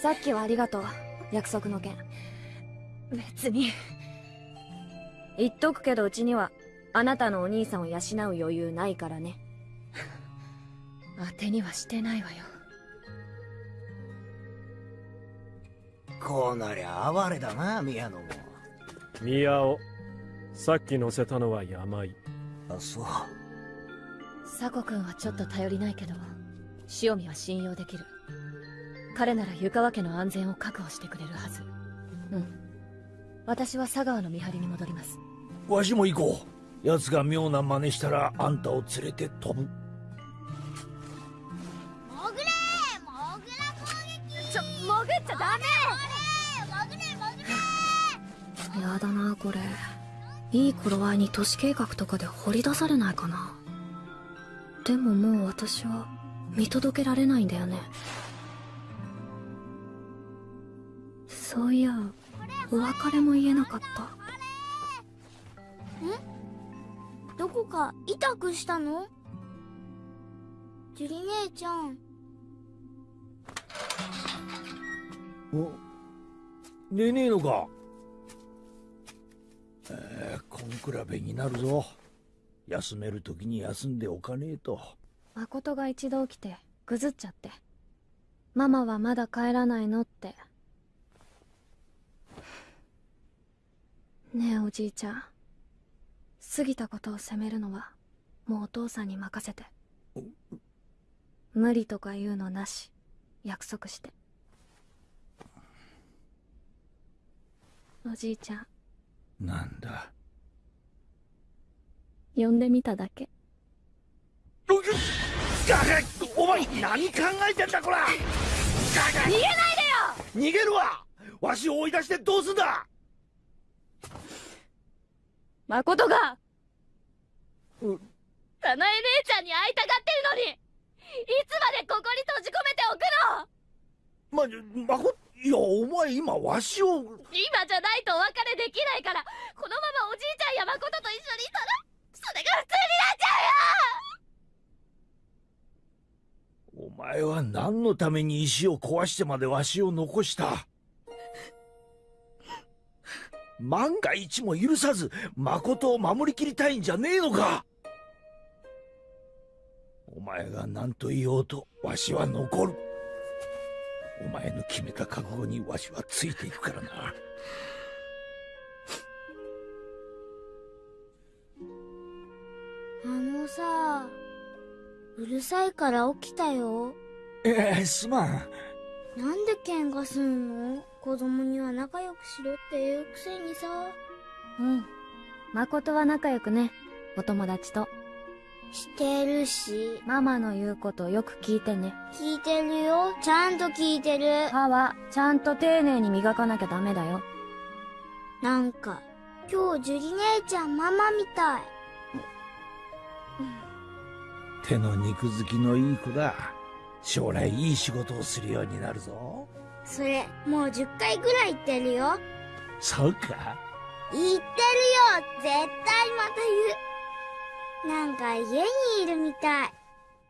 さっきはありがとう。約束の件。別に。言っとくけどうちにはあなたのお兄さんを養う余裕ないからね。
当てにはしてないわよ
こうなりゃ哀れだな宮野も。
宮尾さっき乗せたのは山井。
あそう。
佐古君はちょっと頼りないけど塩見は信用できる。彼なら湯川家の安全を確保してくれるはず。うん。私は佐川の見張りに戻ります。
わしも行こう。奴が妙な真似したらあんたを連れて飛ぶ
やだなこれ。いい頃合いに都市計画とかで掘り出されないかな。でももう私は見届けられないんだよね。そういやお別れも言えなかった。
んどこか痛くしたの？ジュリ姉ちゃん。
お寝ねえのかえー、根比べになるぞ。休める時に休んでおかねえと。
誠が一度起きてぐずっちゃって。ママはまだ帰らないのって。ねえおじいちゃん。過ぎたことを責めるのはもうお父さんに任せて。無理とか言うのなし。約束して。おじいちゃん。
なんだ？
呼んでみただけ。
お前何考えてんだこら！
逃げないでよ！
逃げるわ！わしを追い出してどうすんだ！
誠が
う
早苗姉ちゃんに会いたがってるのにいつまでここに閉じ込めておくの！
ま、まこ、いや、お前今わしを。
今じゃないとお別れできないからこのままおじいちゃんや誠と一緒にいたらそれが普通になっちゃうよ。
お前は何のために石を壊してまでわしを残した？万が一も許さず誠を守りきりたいんじゃねえのか？お前が何と言おうとわしは残る。お前の決めた覚悟にわしはついていくからな。
あのさうるさいから起きたよ。
ええすまん。
なんで喧嘩すんの？子供には仲良くしろって言うくせにさ。
うん。誠は仲良くね。お友達と
してるし。
ママの言うことよく聞いてね。
聞いてるよ。ちゃんと聞いてる。
歯はちゃんと丁寧に磨かなきゃダメだよ。
なんか今日樹里姉ちゃんママみたい。
手の肉付きのいい子だ将来いい仕事をするようになるぞ。
それもう10回ぐらい言ってるよ。
そうか。
言ってるよ。絶対また言うなんか家にいるみたい。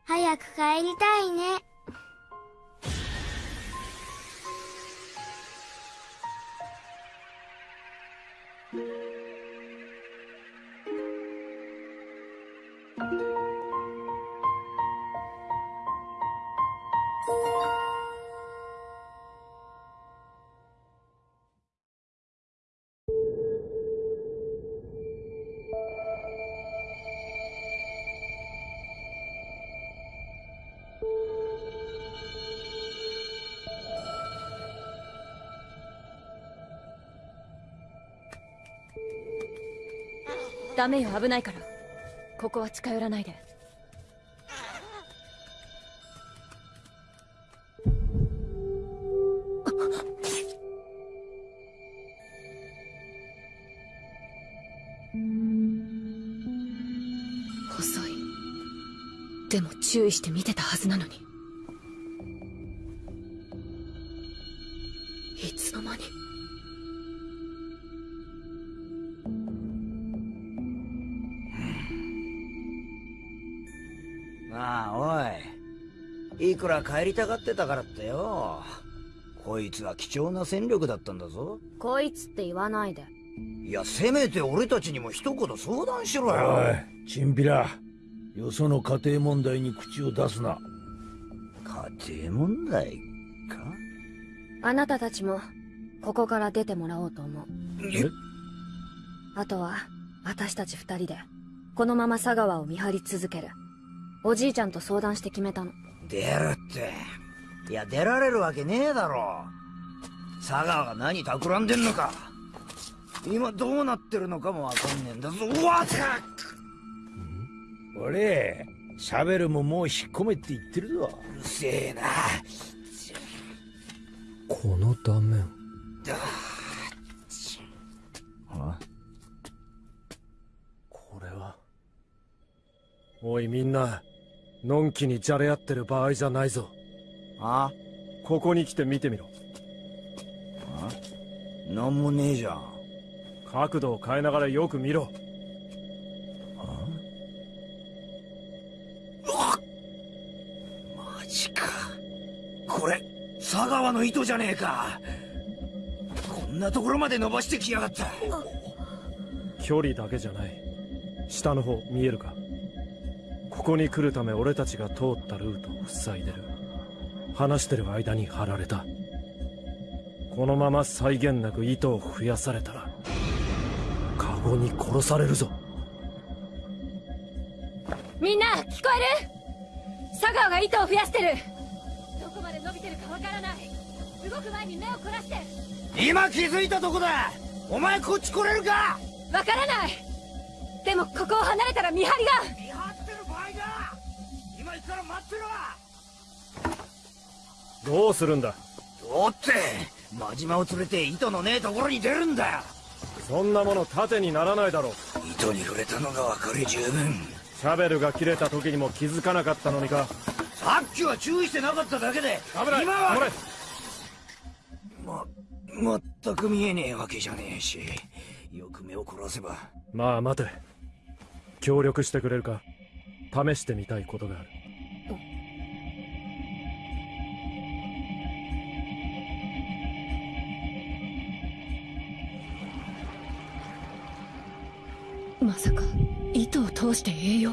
早く帰りたいね。
ダメよ危ないから。ここは近寄らないで。細い。でも注意して見てたはずなのに。
帰りたがってたからってよ。こいつは貴重な戦力だったんだぞ。
こいつって言わないで。
いやせめて俺たちにも一言相談しろ
お
よ
いチンピラ。よその家庭問題に口を出すな。
家庭問題か？
あなたたちもここから出てもらおうと思う。
え？
あとは私たち二人でこのまま佐川を見張り続ける。おじいちゃんと相談して決めたの
出るって。いや出られるわけねえだろ。佐川が何企んでんのか。今どうなってるのかもわかんねえんだぞ。うわっ
俺シャベルももう引っ込めって言ってるぞ。
うるせえな。
この断面
あ。
これは。おいみんなのんきにじゃれ合ってる場合じゃないぞ。
あ
ここに来て見てみろ。
あなんもねえじゃん。
角度を変えながらよく見ろ。
マジか。これ佐川の糸じゃねえか。こんなところまで伸ばしてきやがった。
距離だけじゃない。下の方見えるか？ここに来るため俺たちが通ったルートを塞いでる。話してる間に張られた。このまま際限なく糸を増やされたらカゴに殺されるぞ。
みんな聞こえる？佐川が糸を増やしてる。どこまで伸びてるかわからない。動く前に目を凝らして。
今気づいたとこだ。お前こっち来れるか？
わからない。でもここを離れたら見張りが
から待ってろ
どうするんだ？
どうって真島を連れて糸のねえところに出るんだよ。
そんなもの盾にならないだろう。
糸に触れたのが分かり十分。
シャベルが切れた時にも気づかなかったのにか。
さっきは注意してなかっただけで
危ない。
今はま全く見えねえわけじゃねえしよく目を凝らせば。
まあ待て。協力してくれるか。試してみたいことがある
まさか糸を通して栄養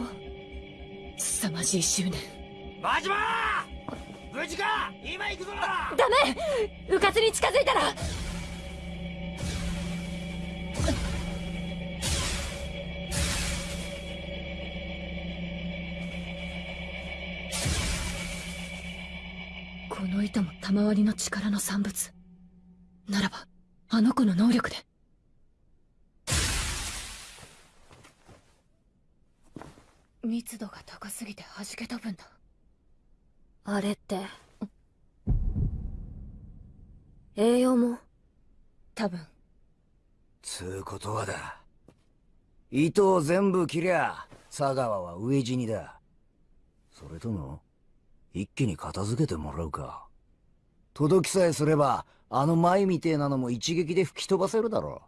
凄まじい執念。
真島!無事か!今行くぞ!
ダメ!迂闊に近づいたら!
この糸も賜りの力の産物。ならばあの子の能力で密度が高すぎて弾け飛ぶんだ。
あれって。栄養も？
多分。
つうことはだ。糸を全部切りゃ佐川は飢え死にだ。それとも一気に片付けてもらうか。届きさえすればあの舞みてえなのも一撃で吹き飛ばせるだろ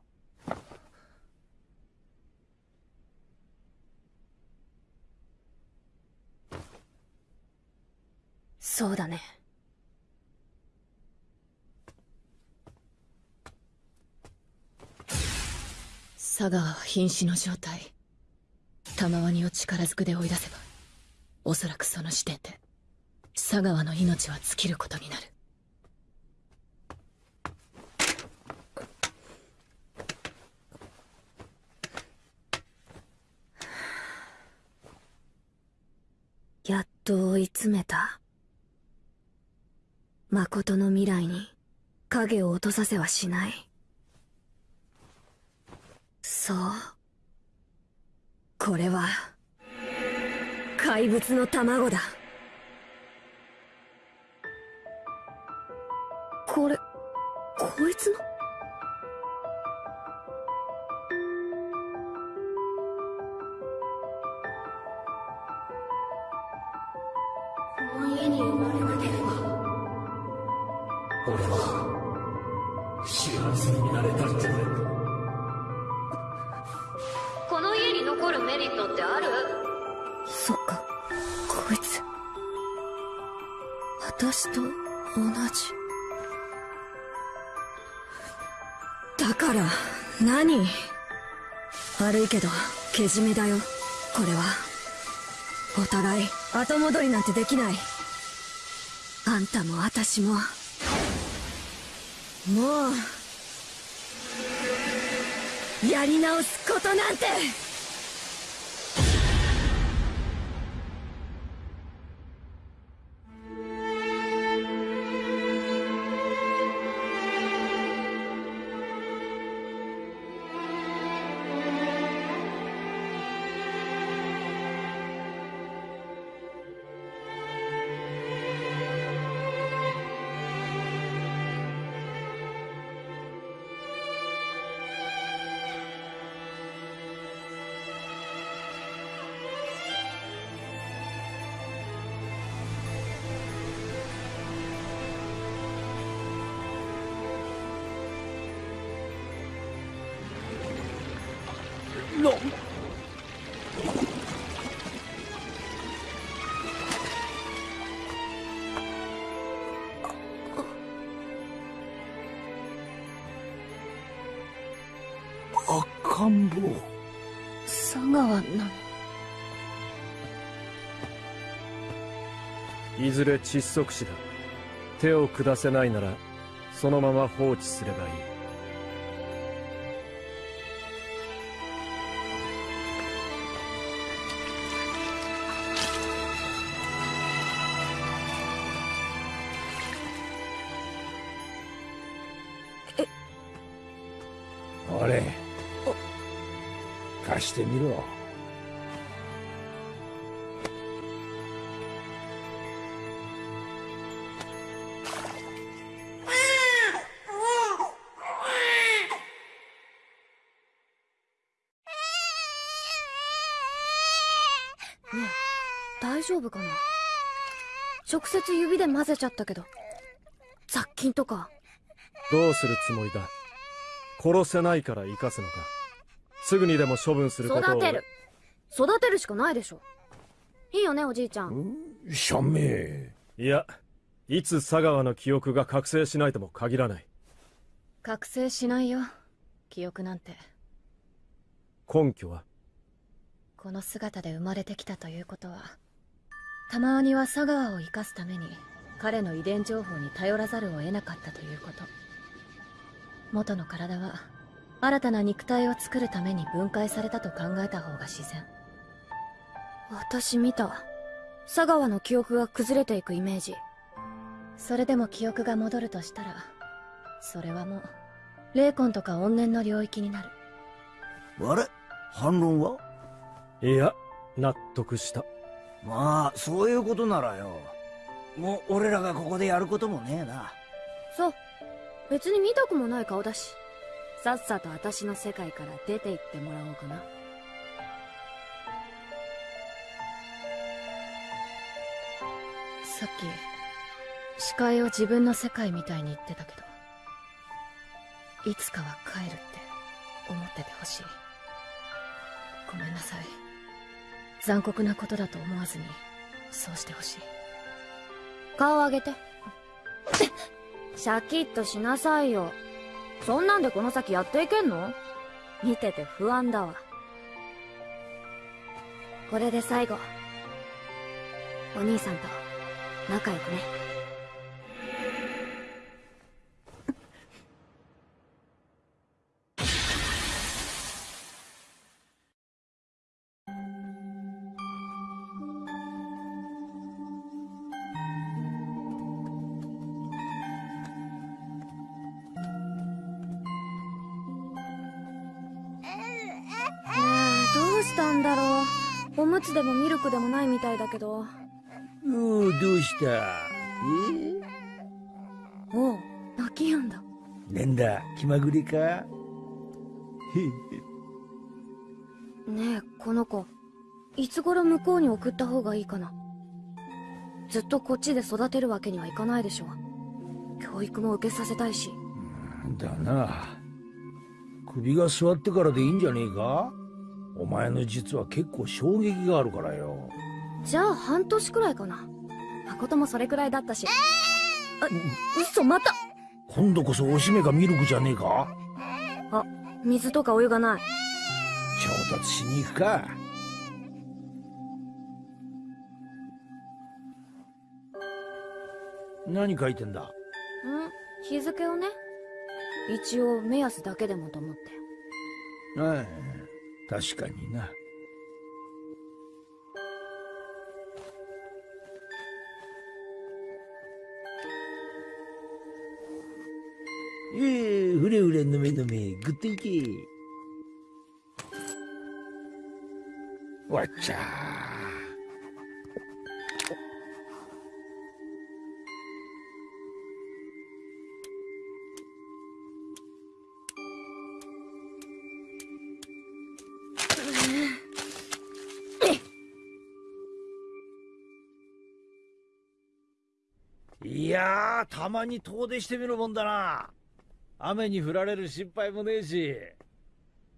そうだね。
佐川は瀕死の状態。玉ワニを力ずくで追い出せばおそらくその時点で佐川の命は尽きることになる。
やっと追い詰めた？誠の未来に影を落とさせはしない。そう。これは怪物の卵だ。これこいつの？残るメリットってある？そっかこいつ。私と同じ。だから何？悪いけどけじめだよ。これは。お互い後戻りなんてできない。あんたも私も。もうやり直すことなんて。
で窒息死だ。手を下せないならそのまま放置すればいい。
夫かな？直接指で混ぜちゃったけど。雑菌とか。
どうするつもりだ？殺せないから生かすのか。すぐにでも処分することを。
育てる。育てるしかないでしょ。いいよねおじいちゃん。
社名
いやいつ佐川の記憶が覚醒しないとも限らない。
覚醒しないよ記憶なんて。
根拠は？
この姿で生まれてきたということはたまには佐川を生かすために彼の遺伝情報に頼らざるを得なかったということ。元の体は新たな肉体を作るために分解されたと考えた方が自然。
私見た。佐川の記憶が崩れていくイメージ。
それでも記憶が戻るとしたらそれはもう霊魂とか怨念の領域になる。
あれ？反論は？い
や納得した
まあそういうことならよ。もう俺らがここでやることもねえな。
そう。別に見たくもない顔だし。さっさと私の世界から出て行ってもらおうかな。
さっき視界を自分の世界みたいに言ってたけどいつかは帰るって思っててほしい。ごめんなさい残酷なことだと思わずにそうしてほしい。
顔上げて。シャキッとしなさいよ。そんなんでこの先やっていけんの？見てて不安だわ。これで最後。お兄さんと仲良くね。おむつでもミルクでもないみたいだけど。
おうどうした？え？
おう泣きやんだ。
なんだ気まぐれか？へ
ねえこの子いつ頃向こうに送った方がいいかな。ずっとこっちで育てるわけにはいかないでしょ。教育も受けさせたいし。
だな。首が座ってからでいいんじゃねえか？お前の実は結構衝撃があるからよ。
じゃあ半年くらいかな。誠もそれくらいだったし。あ嘘また。
今度こそおしめかミルクじゃねえか？
あ水とかお湯がない。
調達しに行くか。何書いてんだ？
ん日付をね。一応目安だけでもと思って。
ああ確かにな。ええーふれふれ飲め飲めぐっといけ。わっちゃー。たまに遠出してみるもんだな。雨に降られる心配もねえし。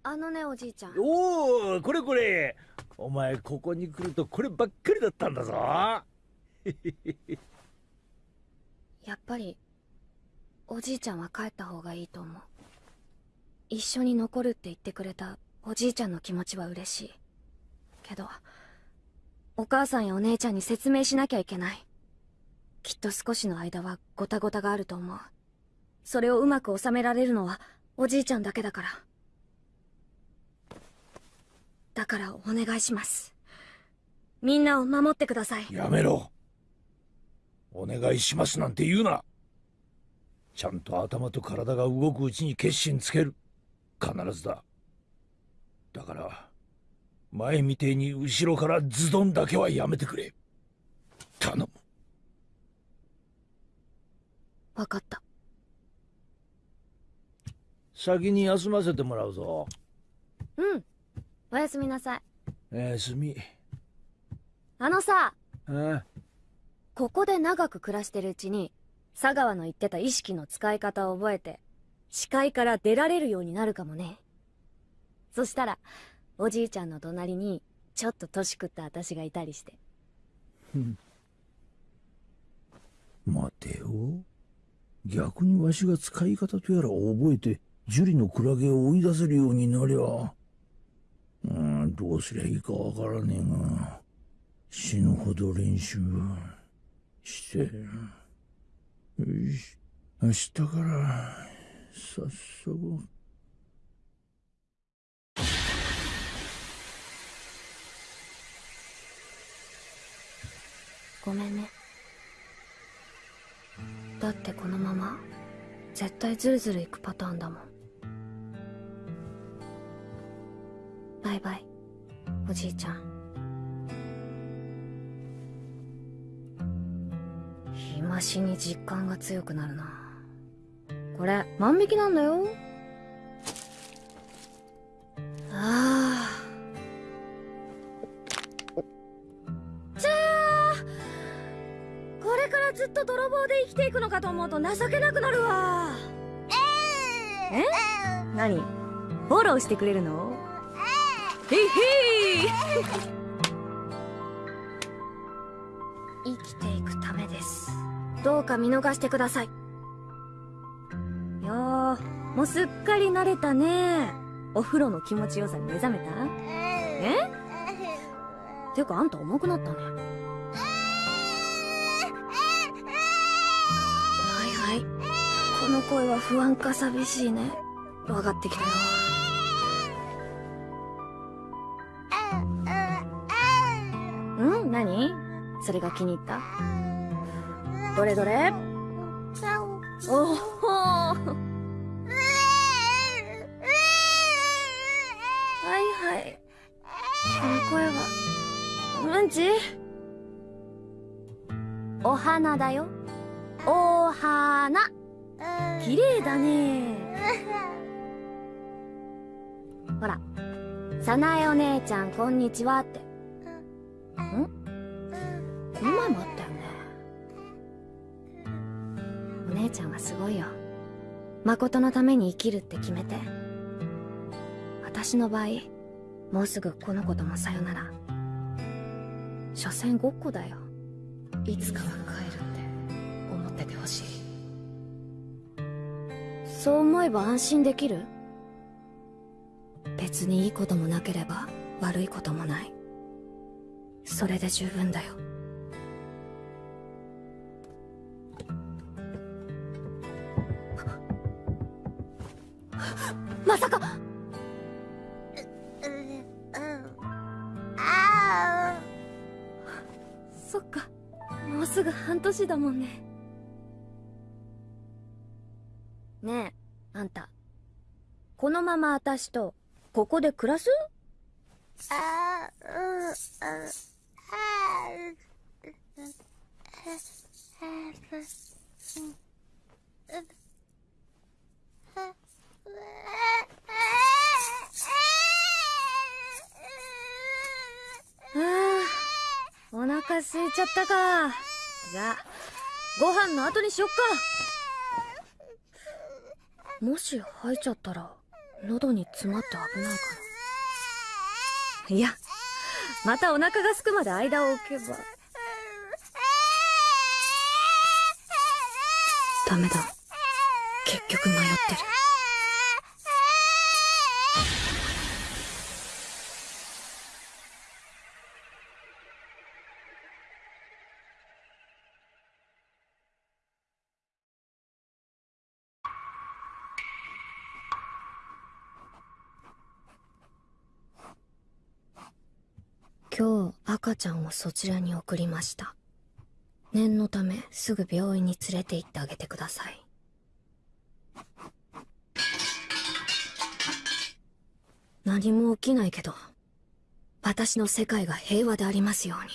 あのねおじいちゃん。
おおこれこれ。お前ここに来るとこればっかりだったんだぞ。
やっぱりおじいちゃんは帰った方がいいと思う。一緒に残るって言ってくれたおじいちゃんの気持ちは嬉しい。けどお母さんやお姉ちゃんに説明しなきゃいけないきっと少しの間はごたごたがあると思う。それをうまく収められるのはおじいちゃんだけだから。だからお願いします。みんなを守ってください。
やめろ。お願いしますなんて言うな。ちゃんと頭と体が動くうちに決心つける。必ずだ。だから前みてえに後ろからズドンだけはやめてくれ。頼む。
分かった。
先に休ませてもらうぞ。
うん。おやすみなさい。
休み。
あのさ。
あ
ここで長く暮らしてるうちに佐川の言ってた意識の使い方を覚えて視界から出られるようになるかもね。そしたらおじいちゃんの隣にちょっと年食った私がいたりして。
待てよ逆にわしが使い方とやらを覚えて樹里のクラゲを追い出せるようになりゃうんどうすりゃいいかわからねえが死ぬほど練習して。よし。明日から早速。
ごめんね。だってこのまま絶対ズルズルいくパターンだもん。バイバイおじいちゃん。日増しに実感が強くなるな。これ万引きなんだよ。ああずっと泥棒で生きていくのかと思うと情けなくなるわ。え？何？フォローしてくれるの？へいへい生きていくためです。どうか見逃してください。よーもうすっかり慣れたね。お風呂の気持ちよさに目覚めた？え？てかあんた重くなったねの声は不安か寂しいね。分かってきたよ。ん？何？それが気に入った？どれどれ？おほはいはい。この声は？うんち？お花だよ。お花。綺麗だね。ほら早苗お姉ちゃんこんにちはって。ん？この前もあったよね。お姉ちゃんはすごいよ。誠のために生きるって決めて。私の場合もうすぐこの子ともさよなら。所詮ごっこだよ。
いつかは帰るって思っててほしい
そう思えば安心できる？別にいいこともなければ悪いこともない。それで十分だよ。まさか！
あ
そっか。もうすぐ半年だもんねねえあんた。このまま私とここで暮らす？
ああうあ
お腹空いちゃったかじゃあご飯の後にしよっかもし吐いちゃったら喉に詰まって危ないかな。いやまたお腹が空くまで間を置けば。ダメだ。結局迷ってる。ちゃんをそちらに送りました。念のためすぐ病院に連れて行ってあげてください。何も起きないけど私の世界が平和でありますように。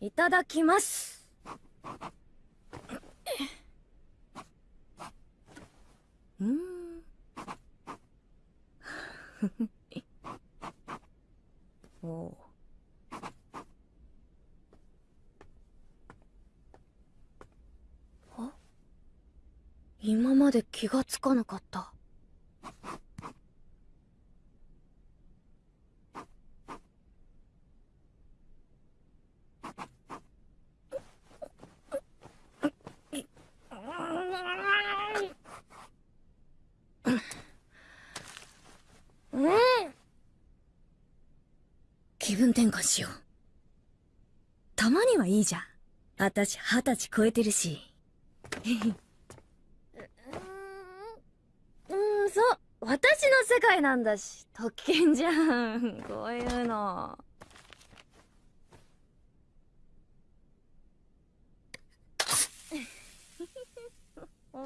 いただきます。うん。おう。あ？今まで気がつかなかった。うん。気分転換しよう。たまにはいいじゃん。私二十歳超えてるし。うんそう。私の世界なんだし。特権じゃん。こういうの うん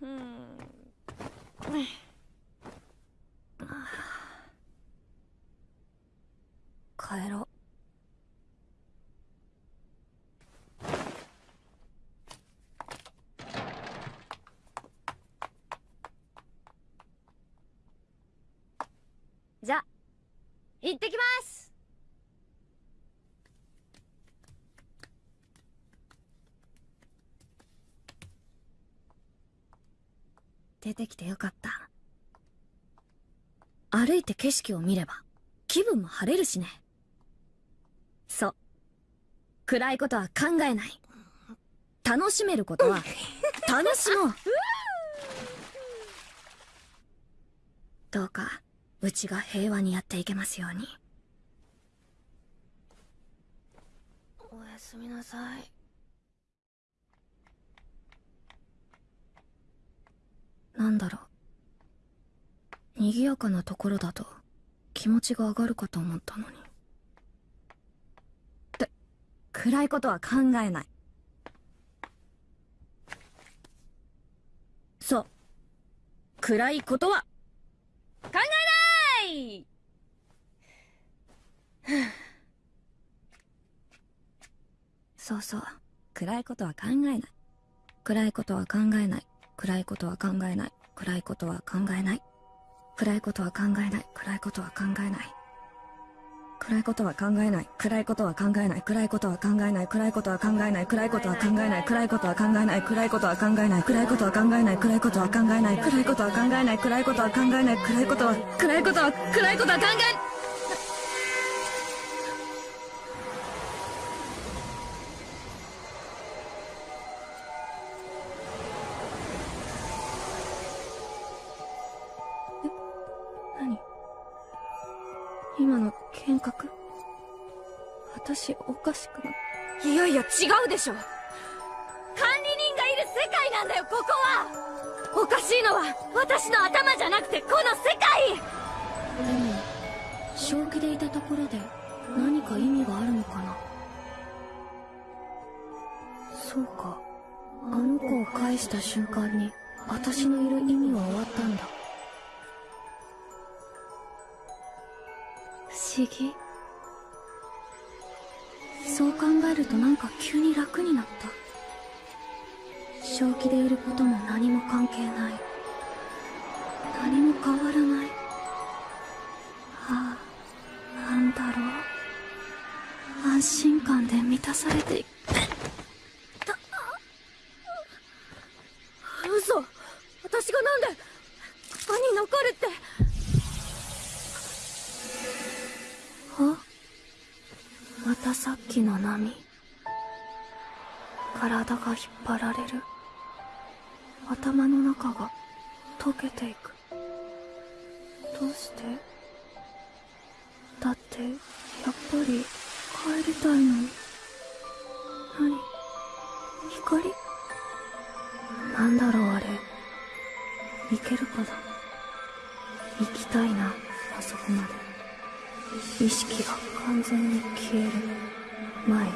うん帰ろう。じゃ行ってきます。出てきてよかった。歩いて景色を見れば気分も晴れるしね。そう。暗いことは考えない。楽しめることは 楽しもう。どうかうちが平和にやっていけますように。おやすみなさい。なんだろう。賑やかなところだと気持ちが上がるかと思ったのに暗いことは考えない。そう。暗いことは考えない！そうそう。暗いことは考えない。暗いことは考えない。暗いことは考えない。暗いことは考えない。暗いことは考えない。暗いことは考えない。暗いことは考えない。暗いことは考えない。暗いことは考えない。暗いことは考えない。暗いことは考えない。暗いことは考えない。暗いことは考えない。暗いことは考えない。暗いことは考えない。暗いことは考えない。暗いことは考えない。暗いことは暗いことは暗いことは考え私おかしくないやいや違うでしょ。管理人がいる世界なんだよここは。おかしいのは私の頭じゃなくてこの世界。でも正気でいたところで何か意味があるのかな。そうか。あの子を返した瞬間に私のいる意味は終わったんだ。不思議そう考えるとなんか急に楽になった。正気でいることも何も関係ない。何も変わらない。ああなんだろう。安心感で満たされていく。嘘。私がなんでここに残るって。あ？またさっきの波。体が引っ張られる。頭の中が溶けていく。どうして？だってやっぱり帰りたいのに。何？光？なんだろうあれ。行けるかな？行きたいなあそこまで。意識が完全に消える前。に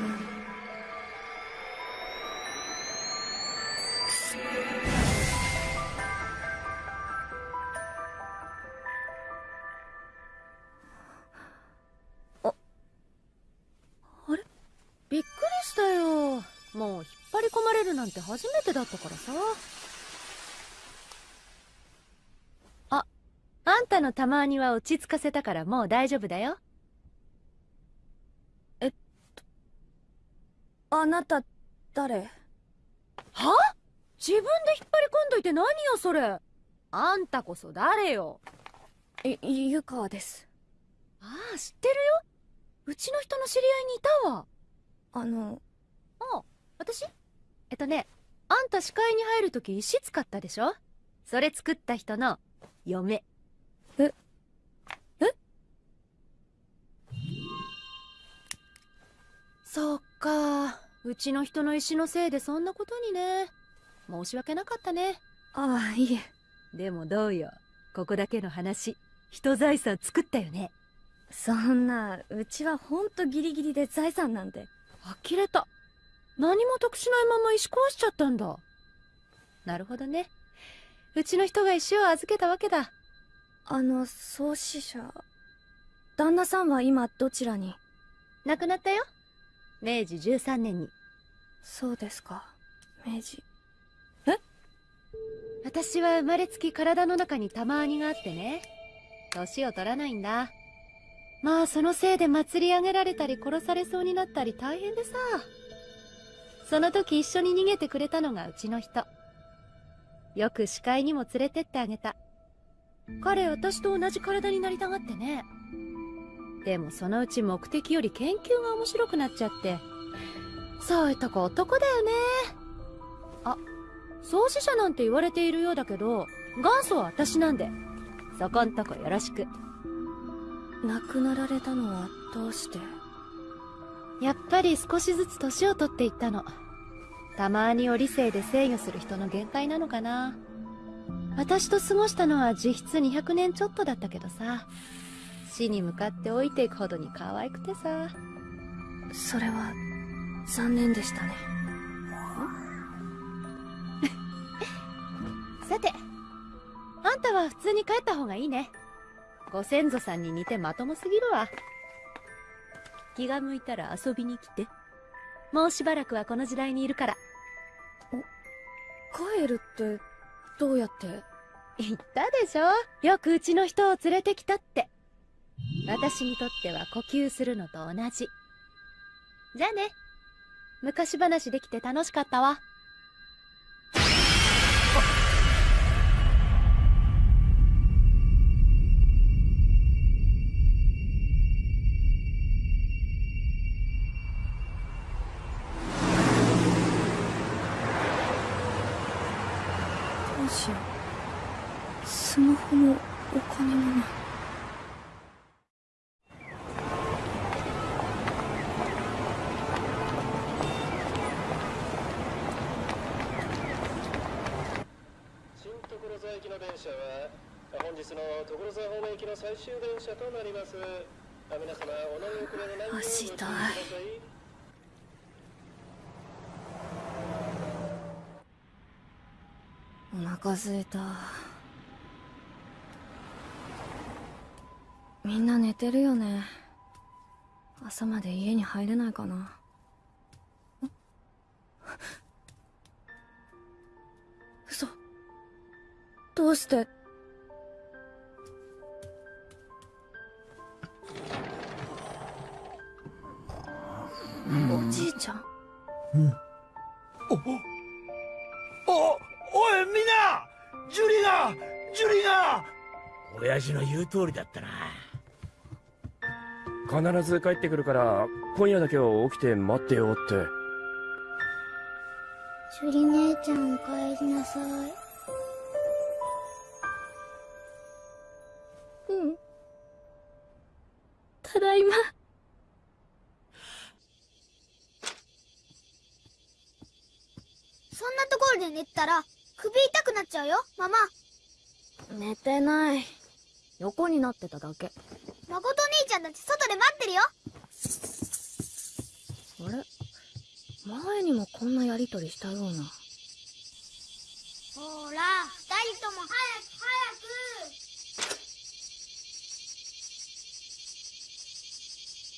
びっくりしたよ。もう引っ張り込まれるなんて初めてだったからさ。のたまには落ち着かせたからもう大丈夫だよ。
あなた誰？
は？自分で引っ張り込んどいて何よそれ。あんたこそ誰よ。
い湯川です。
ああ知ってるよ。うちの人の知り合いにいたわ。
あの
ああ私？えっとねあんた視界に入るとき石使ったでしょ？それ作った人の嫁
ええ？
そっか。うちの人の石のせいでそんなことにね。申し訳なかったね。
ああいえ。
でもどうよ。ここだけの話。人財産作ったよね。
そんなうちはほんとギリギリで財産なんて。
呆れた。何も得しないまま石壊しちゃったんだ。なるほどね。うちの人が石を預けたわけだ
あの創始者。旦那さんは今どちらに？
亡くなったよ。明治13年に。
そうですか。明治。
私は生まれつき体の中に玉アニがあってね。年を取らないんだ。まあそのせいで祭り上げられたり殺されそうになったり大変でさ。その時一緒に逃げてくれたのがうちの人。よく視界にも連れてってあげた彼私と同じ体になりたがってね。でもそのうち目的より研究が面白くなっちゃって。そういうとこ男だよね。あ創始者なんて言われているようだけど元祖は私なんで。そこんとこよろしく。
亡くなられたのはどうして？
やっぱり少しずつ年を取っていったの。たまにを理性で制御する人の限界なのかな私と過ごしたのは実質200年ちょっとだったけどさ。死に向かって老いていくほどに可愛くてさ。
それは残念でしたね。
さてあんたは普通に帰った方がいいね。ご先祖さんに似てまともすぎるわ。気が向いたら遊びに来て。もうしばらくはこの時代にいるから。
帰るってどうやって？
言ったでしょ？よくうちの人を連れてきたって。私にとっては呼吸するのと同じ。じゃあね。昔話できて楽しかったわ。
の最終電車となります。あ皆様お乗り遅れのないようご注意ください。
お腹すいた。みんな寝てるよね。朝まで家に入れないかな。嘘。どうして？おじいちゃん。
お、お、おい、みんなジュリがジュリが親父の言う通りだったな。
必ず帰ってくるから今夜だけは起きて待ってよって。
ジュリ姉ちゃんお帰りなさいころで寝てたら首痛くなっちゃうよママ。
寝てない。横になってただけ。
誠兄ちゃんたち外で待ってるよ。
あれ？前にもこんなやりとりしたような。
ほら二人とも早く